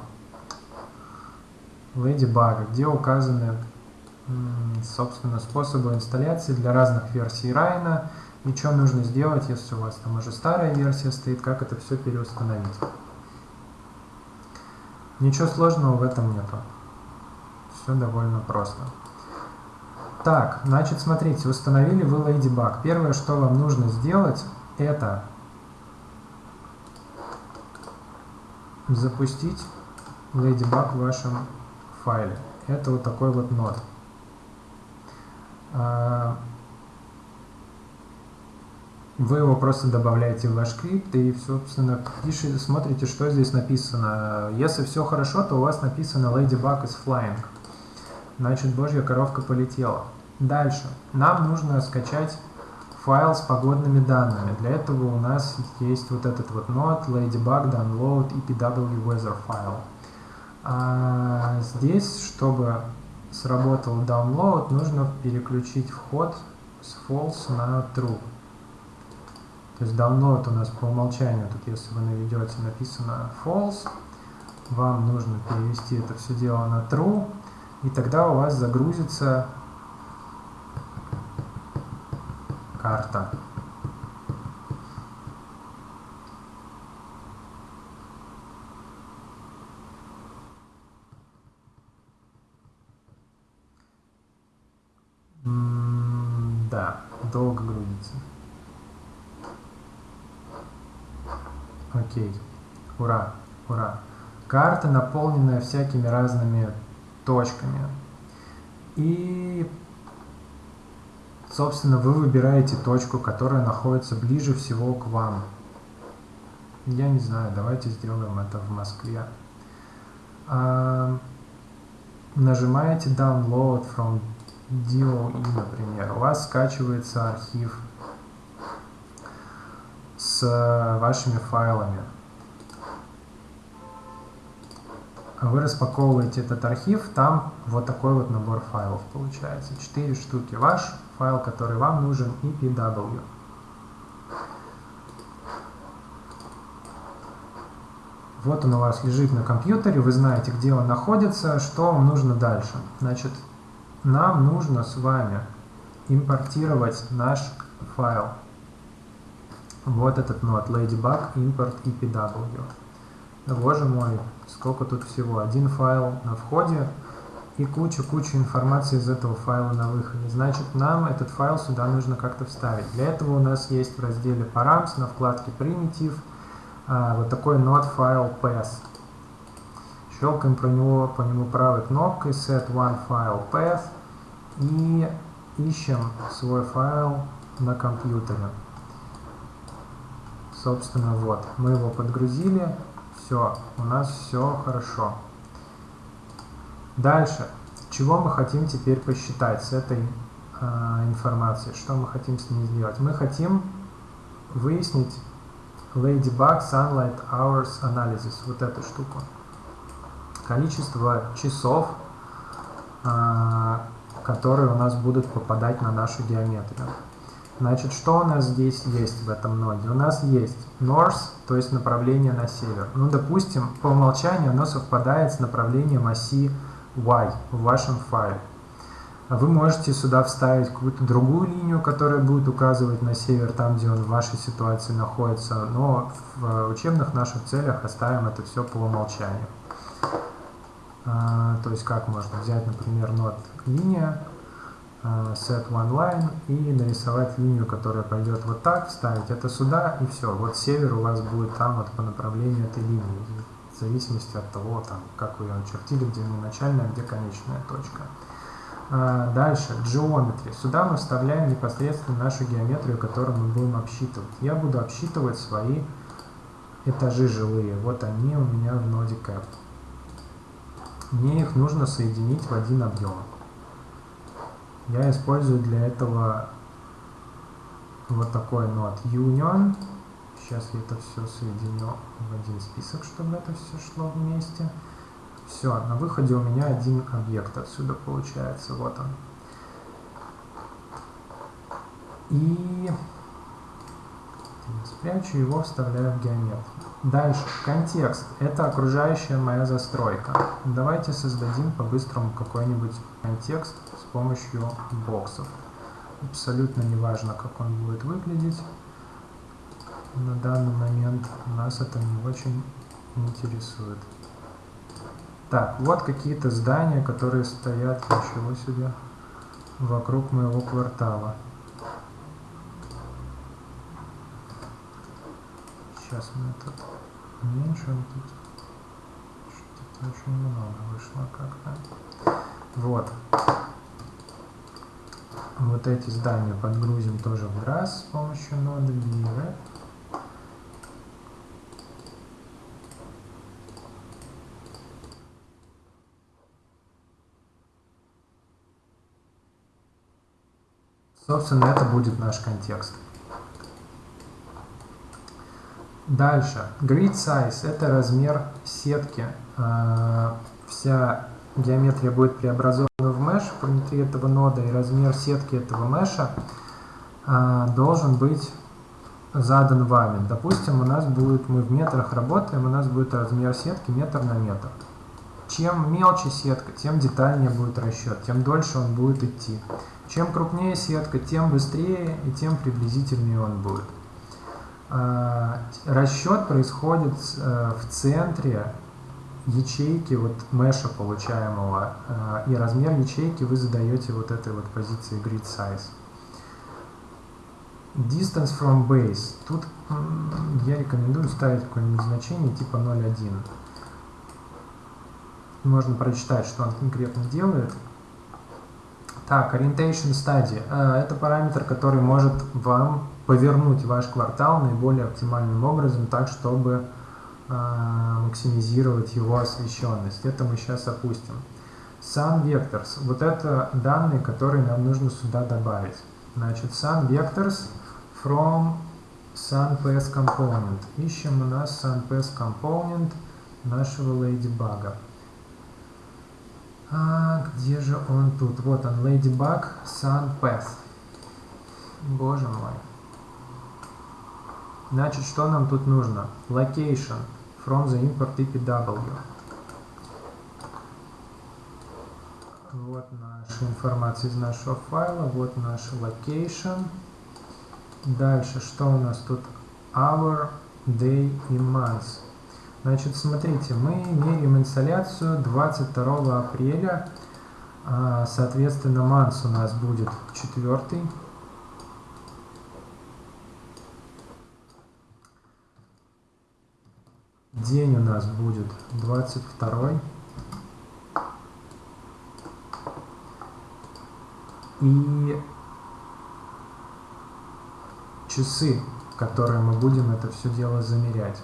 A: Ladybug, где указаны, собственно, способы инсталляции для разных версий Райна и что нужно сделать, если у вас там уже старая версия стоит, как это все переустановить. Ничего сложного в этом нету. Все довольно просто. Так, значит, смотрите, установили вы Ladybug. Первое, что вам нужно сделать, это запустить Ladybug в вашем файле. Это вот такой вот нод. А, вы его просто добавляете в ваш скрипт и, собственно, пишете, смотрите, что здесь написано. Если все хорошо, то у вас написано Ladybug is flying. Значит, божья коровка полетела. Дальше. Нам нужно скачать файл с погодными данными. Для этого у нас есть вот этот вот нод ladybug download epw weather file. А здесь, чтобы сработал download, нужно переключить вход с false на true. То есть download у нас по умолчанию, тут если вы наведете, написано false, вам нужно перевести это все дело на true, и тогда у вас загрузится карта. да, долго грузится. Окей. Ура, ура. Карта, наполненная всякими разными точками. И Собственно, вы выбираете точку, которая находится ближе всего к вам. Я не знаю, давайте сделаем это в Москве. А, нажимаете Download from DOE, например. У вас скачивается архив с вашими файлами. Вы распаковываете этот архив, там вот такой вот набор файлов получается. Четыре штуки. Ваш файл, который вам нужен, EPW. Вот он у вас лежит на компьютере, вы знаете, где он находится, что вам нужно дальше. Значит, нам нужно с вами импортировать наш файл. Вот этот нод ladybug import epw. Боже мой, сколько тут всего. Один файл на входе, и кучу-кучу информации из этого файла на выходе. Значит, нам этот файл сюда нужно как-то вставить. Для этого у нас есть в разделе params на вкладке primitive а, вот такой node file path. Щелкаем про него, по нему правой кнопкой set one file path и ищем свой файл на компьютере. Собственно, вот, мы его подгрузили, все, у нас все хорошо. Дальше. Чего мы хотим теперь посчитать с этой э, информацией? Что мы хотим с ней сделать? Мы хотим выяснить Ladybug Sunlight Hours Analysis, вот эту штуку. Количество часов, э, которые у нас будут попадать на нашу геометрию. Значит, что у нас здесь есть в этом ноде? У нас есть north, то есть направление на север. Ну, допустим, по умолчанию оно совпадает с направлением оси y в вашем файле. Вы можете сюда вставить какую-то другую линию, которая будет указывать на север, там, где он в вашей ситуации находится, но в учебных наших целях оставим это все по умолчанию. А, то есть как можно взять, например, нот линия, а, set one line и нарисовать линию, которая пойдет вот так, вставить это сюда и все. Вот север у вас будет там вот по направлению этой линии в зависимости от того, там, как вы ее очертили, где начальная, где конечная точка. А, дальше, geometry. Сюда мы вставляем непосредственно нашу геометрию, которую мы будем обсчитывать. Я буду обсчитывать свои этажи жилые. Вот они у меня в ноде cap. Мне их нужно соединить в один объем. Я использую для этого вот такой нод union Сейчас я это все соединю в один список, чтобы это все шло вместе. Все, на выходе у меня один объект отсюда получается. Вот он. И Спрячу его, вставляю в геометрию. Дальше, контекст. Это окружающая моя застройка. Давайте создадим по-быстрому какой-нибудь контекст помощью боксов. Абсолютно не важно, как он будет выглядеть. На данный момент нас это не очень интересует. Так, вот какие-то здания, которые стоят, ничего себе, вокруг моего квартала. Сейчас мы тут уменьшим. Тут что-то очень много вышло как-то. Вот. Вот эти здания подгрузим тоже в раз с помощью ноды Beaver. Собственно, это будет наш контекст. Дальше. Grid size – это размер сетки. А, вся геометрия будет преобразована в mesh внутри этого нода, и размер сетки этого меша а, должен быть задан вами. Допустим, у нас будет, мы в метрах работаем, у нас будет размер сетки метр на метр. Чем мелче сетка, тем детальнее будет расчет, тем дольше он будет идти. Чем крупнее сетка, тем быстрее и тем приблизительнее он будет. А, расчет происходит э, в центре ячейки вот меша получаемого, а, и размер ячейки вы задаете вот этой вот позиции grid size. Distance from base. Тут я рекомендую ставить какое-нибудь значение типа 0,1. Можно прочитать, что он конкретно делает. Так, Orientation Study. Э, это параметр, который может вам повернуть ваш квартал наиболее оптимальным образом, так, чтобы э, максимизировать его освещенность. Это мы сейчас опустим. Sun Vectors. Вот это данные, которые нам нужно сюда добавить. Значит, Sun Vectors from SunPass Component. Ищем у нас SunPass Component нашего Ladybug. А, где же он тут? Вот он, Ladybug Sun Path. Боже мой. Значит, что нам тут нужно? Location from the import EPW. Вот наша информация из нашего файла. Вот наш location. Дальше, что у нас тут? Hour, day и month. Значит, смотрите, мы меряем инсоляцию 22 апреля. А, соответственно, манс у нас будет четвертый. День у нас будет 22. И часы, которые мы будем это все дело замерять.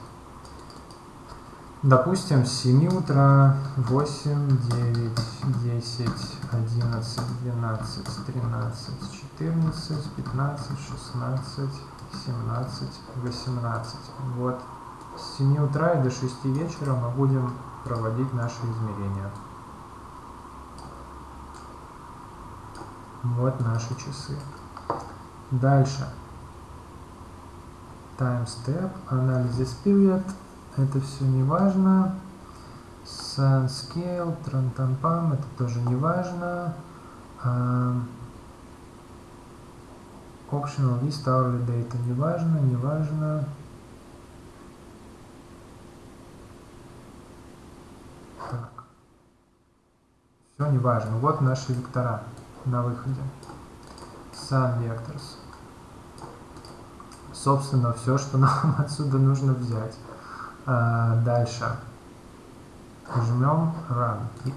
A: Допустим, с 7 утра, 8, 9, 10, 11, 12, 13, 14, 15, 16, 17, 18. Вот с 7 утра и до 6 вечера мы будем проводить наши измерения. Вот наши часы. Дальше. Time step, анализ period это все не важно. Sun Scale, Трантампам, это тоже не важно. Uh, optional list hourly data не важно, не важно. Так. Все не важно. Вот наши вектора на выходе. Sun Vectors. Собственно, все, что нам отсюда нужно взять. А, дальше. Жмем Run It.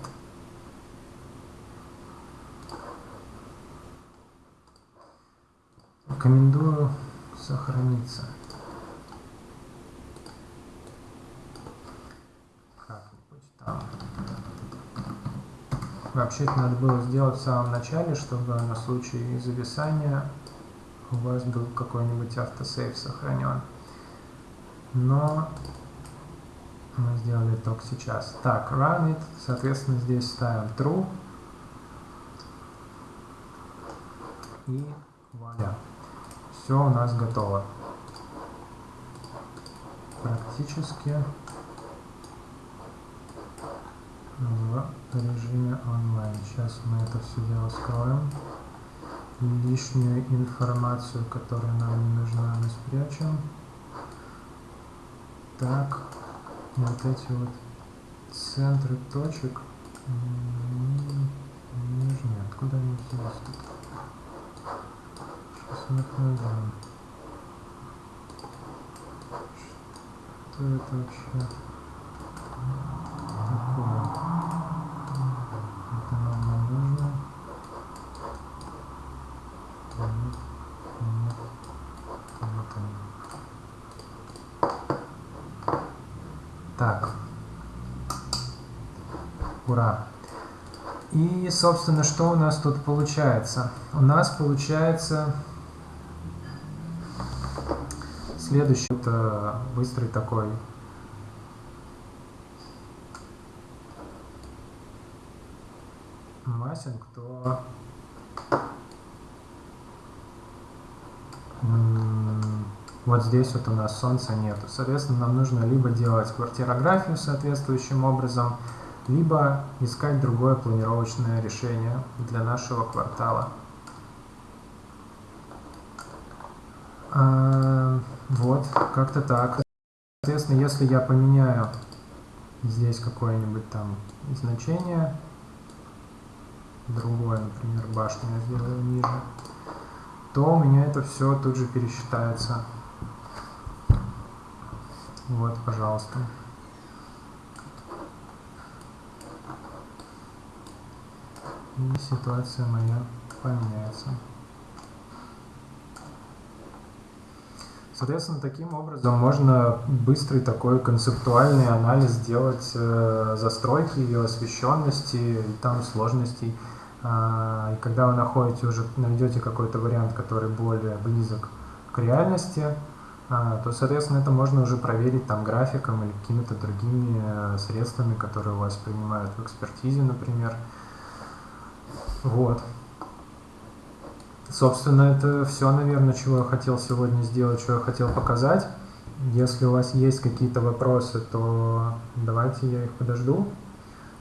A: Рекомендую сохраниться. Как-нибудь там. Вообще это надо было сделать в самом начале, чтобы на случай зависания у вас был какой-нибудь автосейв сохранен. Но мы сделали только сейчас. Так, run it, соответственно, здесь ставим true. И вуаля. Все у нас готово. автоматически в режиме онлайн. Сейчас мы это все дело скроем. Лишнюю информацию, которая нам не нужна, мы спрячем. Так, вот эти вот центры точек не нужны. Откуда они взялись тут? Сейчас мы их найдем. Что это вообще такое? Это нам не нужно. Нет, нет, вот они. Так. Ура! И, собственно, что у нас тут получается? У нас получается следующий, это быстрый такой массинг, то вот здесь вот у нас солнца нету. Соответственно, нам нужно либо делать квартирографию соответствующим образом, либо искать другое планировочное решение для нашего квартала. А, вот, как-то так. Соответственно, если я поменяю здесь какое-нибудь там значение, другое, например, башню я сделаю ниже, то у меня это все тут же пересчитается. Вот, пожалуйста. И ситуация моя поменяется. Соответственно, таким образом можно быстрый такой концептуальный анализ сделать э, застройки, ее освещенности и там сложностей. А, и когда вы находите уже, найдете какой-то вариант, который более близок к реальности, а, то, соответственно, это можно уже проверить там графиком или какими-то другими э, средствами, которые у вас принимают в экспертизе, например. Вот. Собственно, это все, наверное, чего я хотел сегодня сделать, что я хотел показать. Если у вас есть какие-то вопросы, то давайте я их подожду,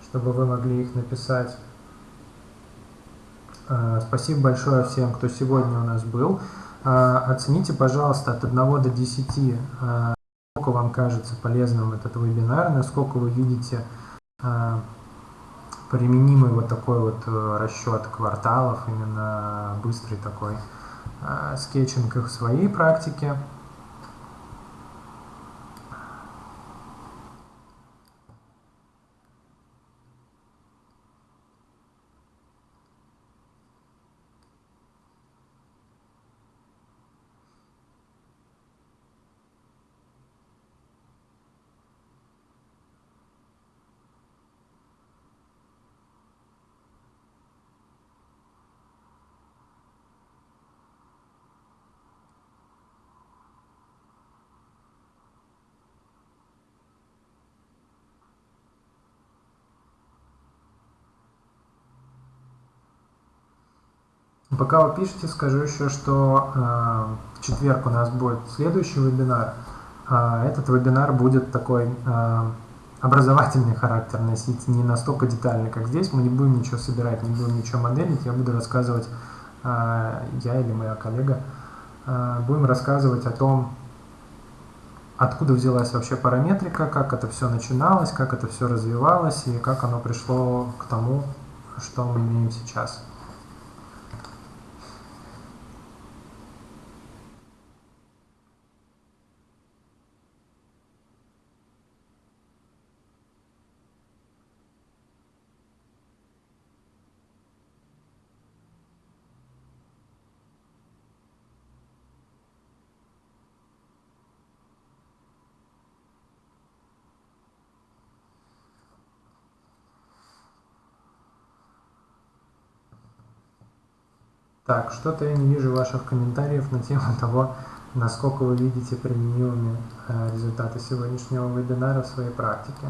A: чтобы вы могли их написать. А, спасибо большое всем, кто сегодня у нас был. А, оцените, пожалуйста, от 1 до 10, а, сколько вам кажется полезным этот вебинар, насколько вы видите применимый вот такой вот э, расчет кварталов, именно быстрый такой э, скетчинг их в своей практике. Пока вы пишете, скажу еще, что э, в четверг у нас будет следующий вебинар. Э, этот вебинар будет такой э, образовательный характер носить, не настолько детальный, как здесь. Мы не будем ничего собирать, не будем ничего моделить. Я буду рассказывать, я или моя коллега, будем рассказывать о том, откуда взялась вообще параметрика, как это все начиналось, как это все развивалось и как оно пришло к тому, что мы имеем сейчас. Так, что-то я не вижу ваших комментариев на тему того, насколько вы видите применимыми э, результаты сегодняшнего вебинара в своей практике.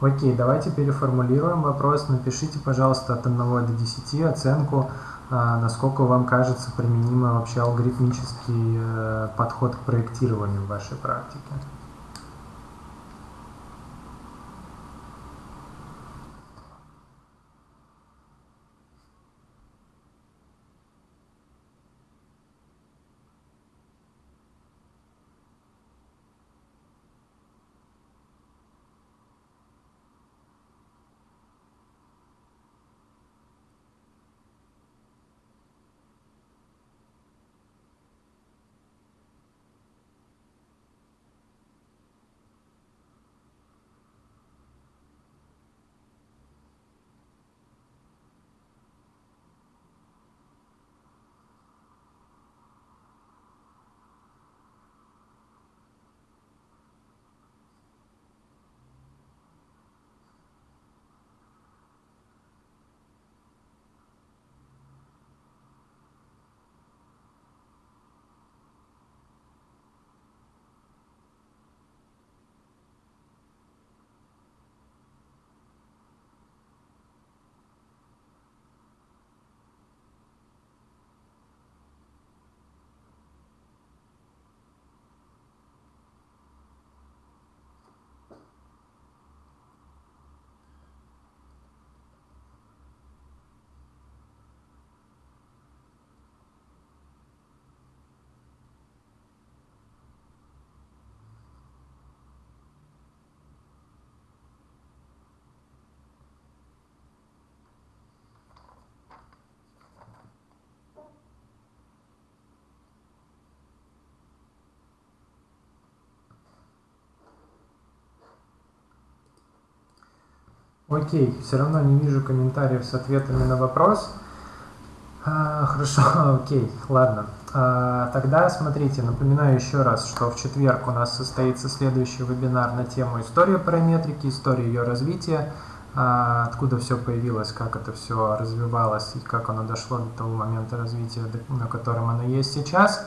A: Окей, давайте переформулируем вопрос. Напишите, пожалуйста, от 1 до 10 оценку а, насколько вам кажется применимый вообще алгоритмический э, подход к проектированию в вашей практике. Окей, все равно не вижу комментариев с ответами на вопрос. А, хорошо, окей, ладно. А, тогда смотрите, напоминаю еще раз, что в четверг у нас состоится следующий вебинар на тему история параметрики, история ее развития, а, откуда все появилось, как это все развивалось и как оно дошло до того момента развития, на котором оно есть сейчас.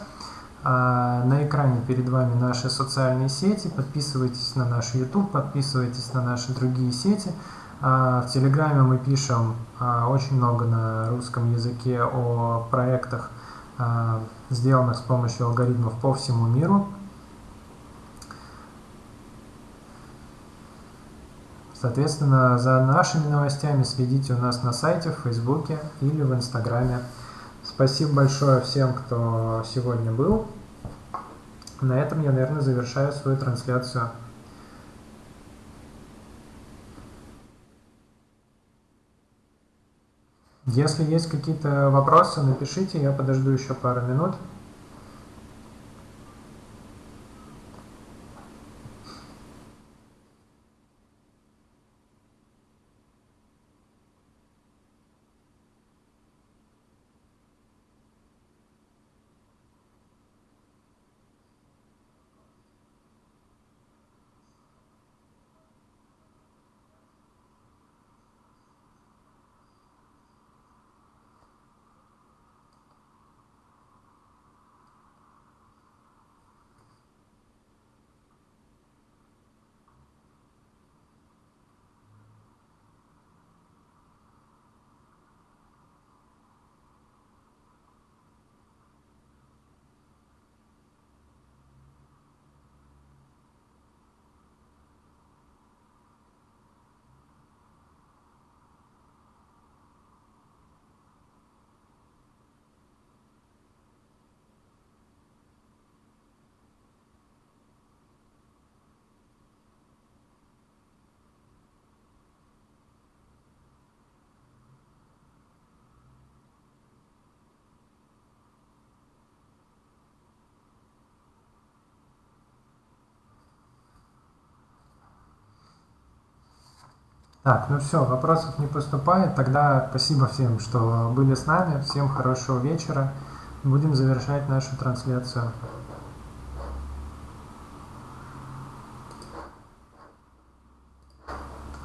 A: А, на экране перед вами наши социальные сети. Подписывайтесь на наш YouTube, подписывайтесь на наши другие сети. А, в Телеграме мы пишем а, очень много на русском языке о проектах, а, сделанных с помощью алгоритмов по всему миру. Соответственно, за нашими новостями следите у нас на сайте, в Фейсбуке или в Инстаграме. Спасибо большое всем, кто сегодня был. На этом я, наверное, завершаю свою трансляцию. Если есть какие-то вопросы, напишите, я подожду еще пару минут. Так, ну все, вопросов не поступает. Тогда спасибо всем, что были с нами. Всем хорошего вечера. Будем завершать нашу трансляцию.